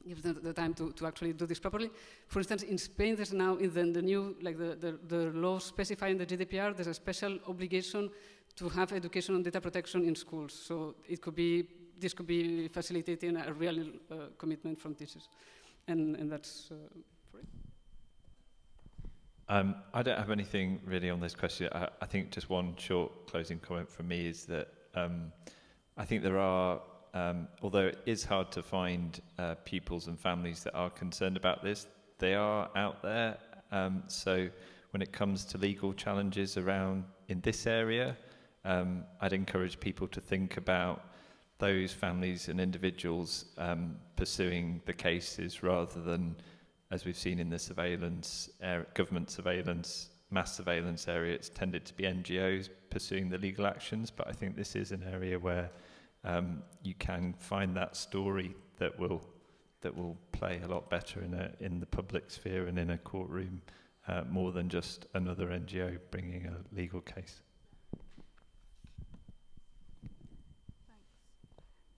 gives them the time to, to actually do this properly. For instance, in Spain, there's now in the, the new, like the, the, the law specifying the GDPR, there's a special obligation to have education on data protection in schools. So it could be this could be facilitating a real uh, commitment from teachers. And, and that's uh, for it. Um, I don't have anything really on this question. I, I, think just one short closing comment from me is that um, I think there are, um, although it is hard to find uh, pupils and families that are concerned about this, they are out there. Um, so when it comes to legal challenges around in this area, um, I'd encourage people to think about those families and individuals um, pursuing the cases rather than, as we've seen in the surveillance, government surveillance, mass surveillance area, it's tended to be NGOs pursuing the legal actions. But I think this is an area where um, you can find that story that will that will play a lot better in a in the public sphere and in a courtroom, uh, more than just another NGO bringing a legal case.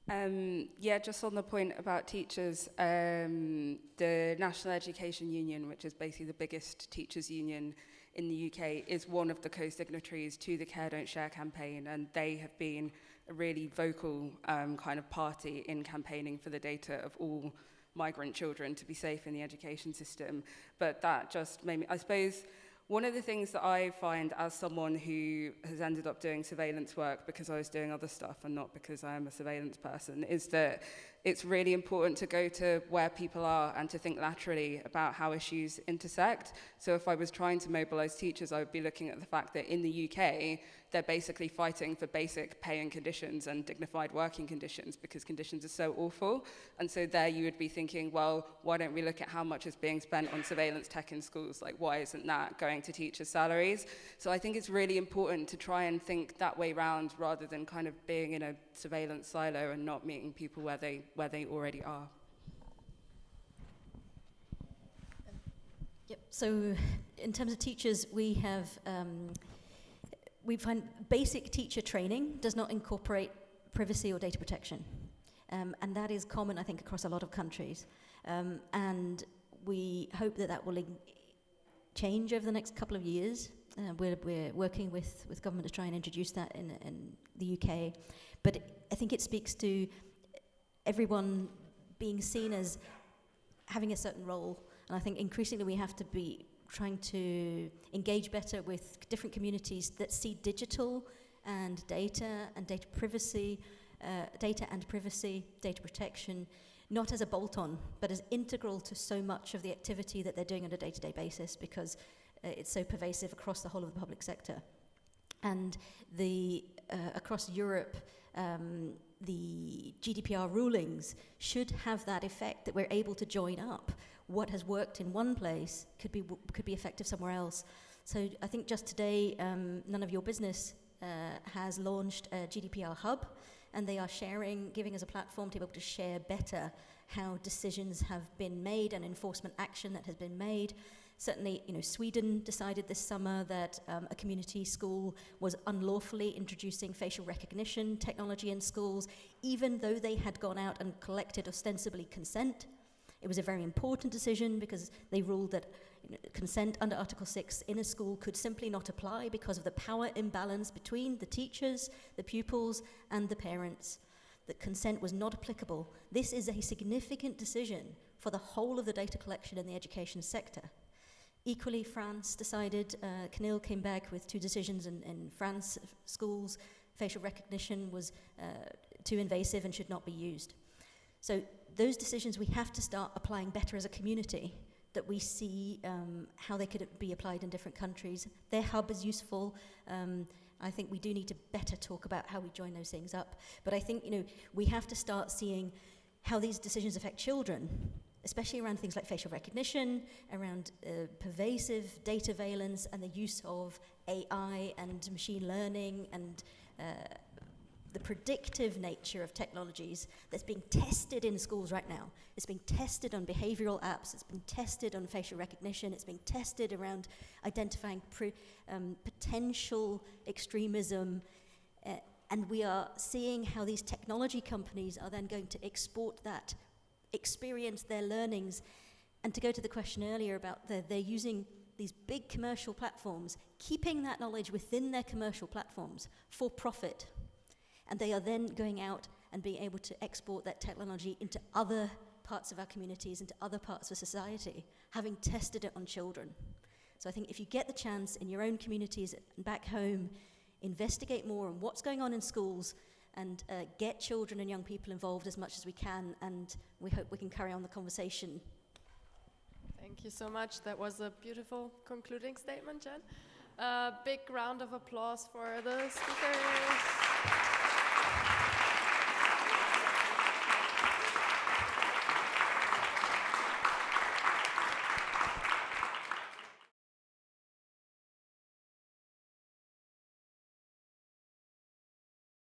Um, yeah, just on the point about teachers, um, the National Education Union, which is basically the biggest teachers' union in the UK, is one of the co-signatories to the Care Don't Share campaign, and they have been a really vocal um, kind of party in campaigning for the data of all migrant children to be safe in the education system. But that just made me, I suppose, one of the things that I find as someone who has ended up doing surveillance work because I was doing other stuff and not because I am a surveillance person is that it's really important to go to where people are and to think laterally about how issues intersect. So if I was trying to mobilize teachers, I would be looking at the fact that in the UK, they're basically fighting for basic pay and conditions and dignified working conditions because conditions are so awful. And so there you would be thinking, well, why don't we look at how much is being spent on surveillance tech in schools? Like, why isn't that going to teachers' salaries? So I think it's really important to try and think that way round rather than kind of being in a surveillance silo and not meeting people where they, where they already are. Yep. So, in terms of teachers, we have um, we find basic teacher training does not incorporate privacy or data protection. Um, and that is common, I think, across a lot of countries. Um, and we hope that that will change over the next couple of years. Uh, we're, we're working with, with government to try and introduce that in, in the UK. But I think it speaks to everyone being seen as having a certain role. And I think increasingly we have to be trying to engage better with different communities that see digital and data and data privacy, uh, data and privacy, data protection, not as a bolt on, but as integral to so much of the activity that they're doing on a day to day basis because uh, it's so pervasive across the whole of the public sector. And the, uh, across Europe, um, the GDPR rulings should have that effect that we're able to join up what has worked in one place could be, could be effective somewhere else. So I think just today, um, None of Your Business uh, has launched a GDPR hub, and they are sharing, giving us a platform to be able to share better how decisions have been made and enforcement action that has been made. Certainly, you know, Sweden decided this summer that um, a community school was unlawfully introducing facial recognition technology in schools, even though they had gone out and collected ostensibly consent. It was a very important decision because they ruled that you know, consent under Article 6 in a school could simply not apply because of the power imbalance between the teachers, the pupils, and the parents. That consent was not applicable. This is a significant decision for the whole of the data collection in the education sector. Equally, France decided, uh, CNIL came back with two decisions in, in France schools. Facial recognition was uh, too invasive and should not be used. So those decisions we have to start applying better as a community that we see um, how they could be applied in different countries. Their hub is useful. Um, I think we do need to better talk about how we join those things up. But I think, you know, we have to start seeing how these decisions affect children, especially around things like facial recognition, around uh, pervasive dataveillance and the use of AI and machine learning and uh, the predictive nature of technologies that's being tested in schools right now. It's being tested on behavioral apps, it's been tested on facial recognition, it's being tested around identifying um, potential extremism. Uh, and we are seeing how these technology companies are then going to export that, experience their learnings. And to go to the question earlier about the, they're using these big commercial platforms, keeping that knowledge within their commercial platforms for profit and they are then going out and being able to export that technology into other parts of our communities, into other parts of society, having tested it on children. So I think if you get the chance in your own communities and back home, investigate more on what's going on in schools and uh, get children and young people involved as much as we can, and we hope we can carry on the conversation. Thank you so much. That was a beautiful concluding statement, Jen. A uh, big round of applause for the speakers.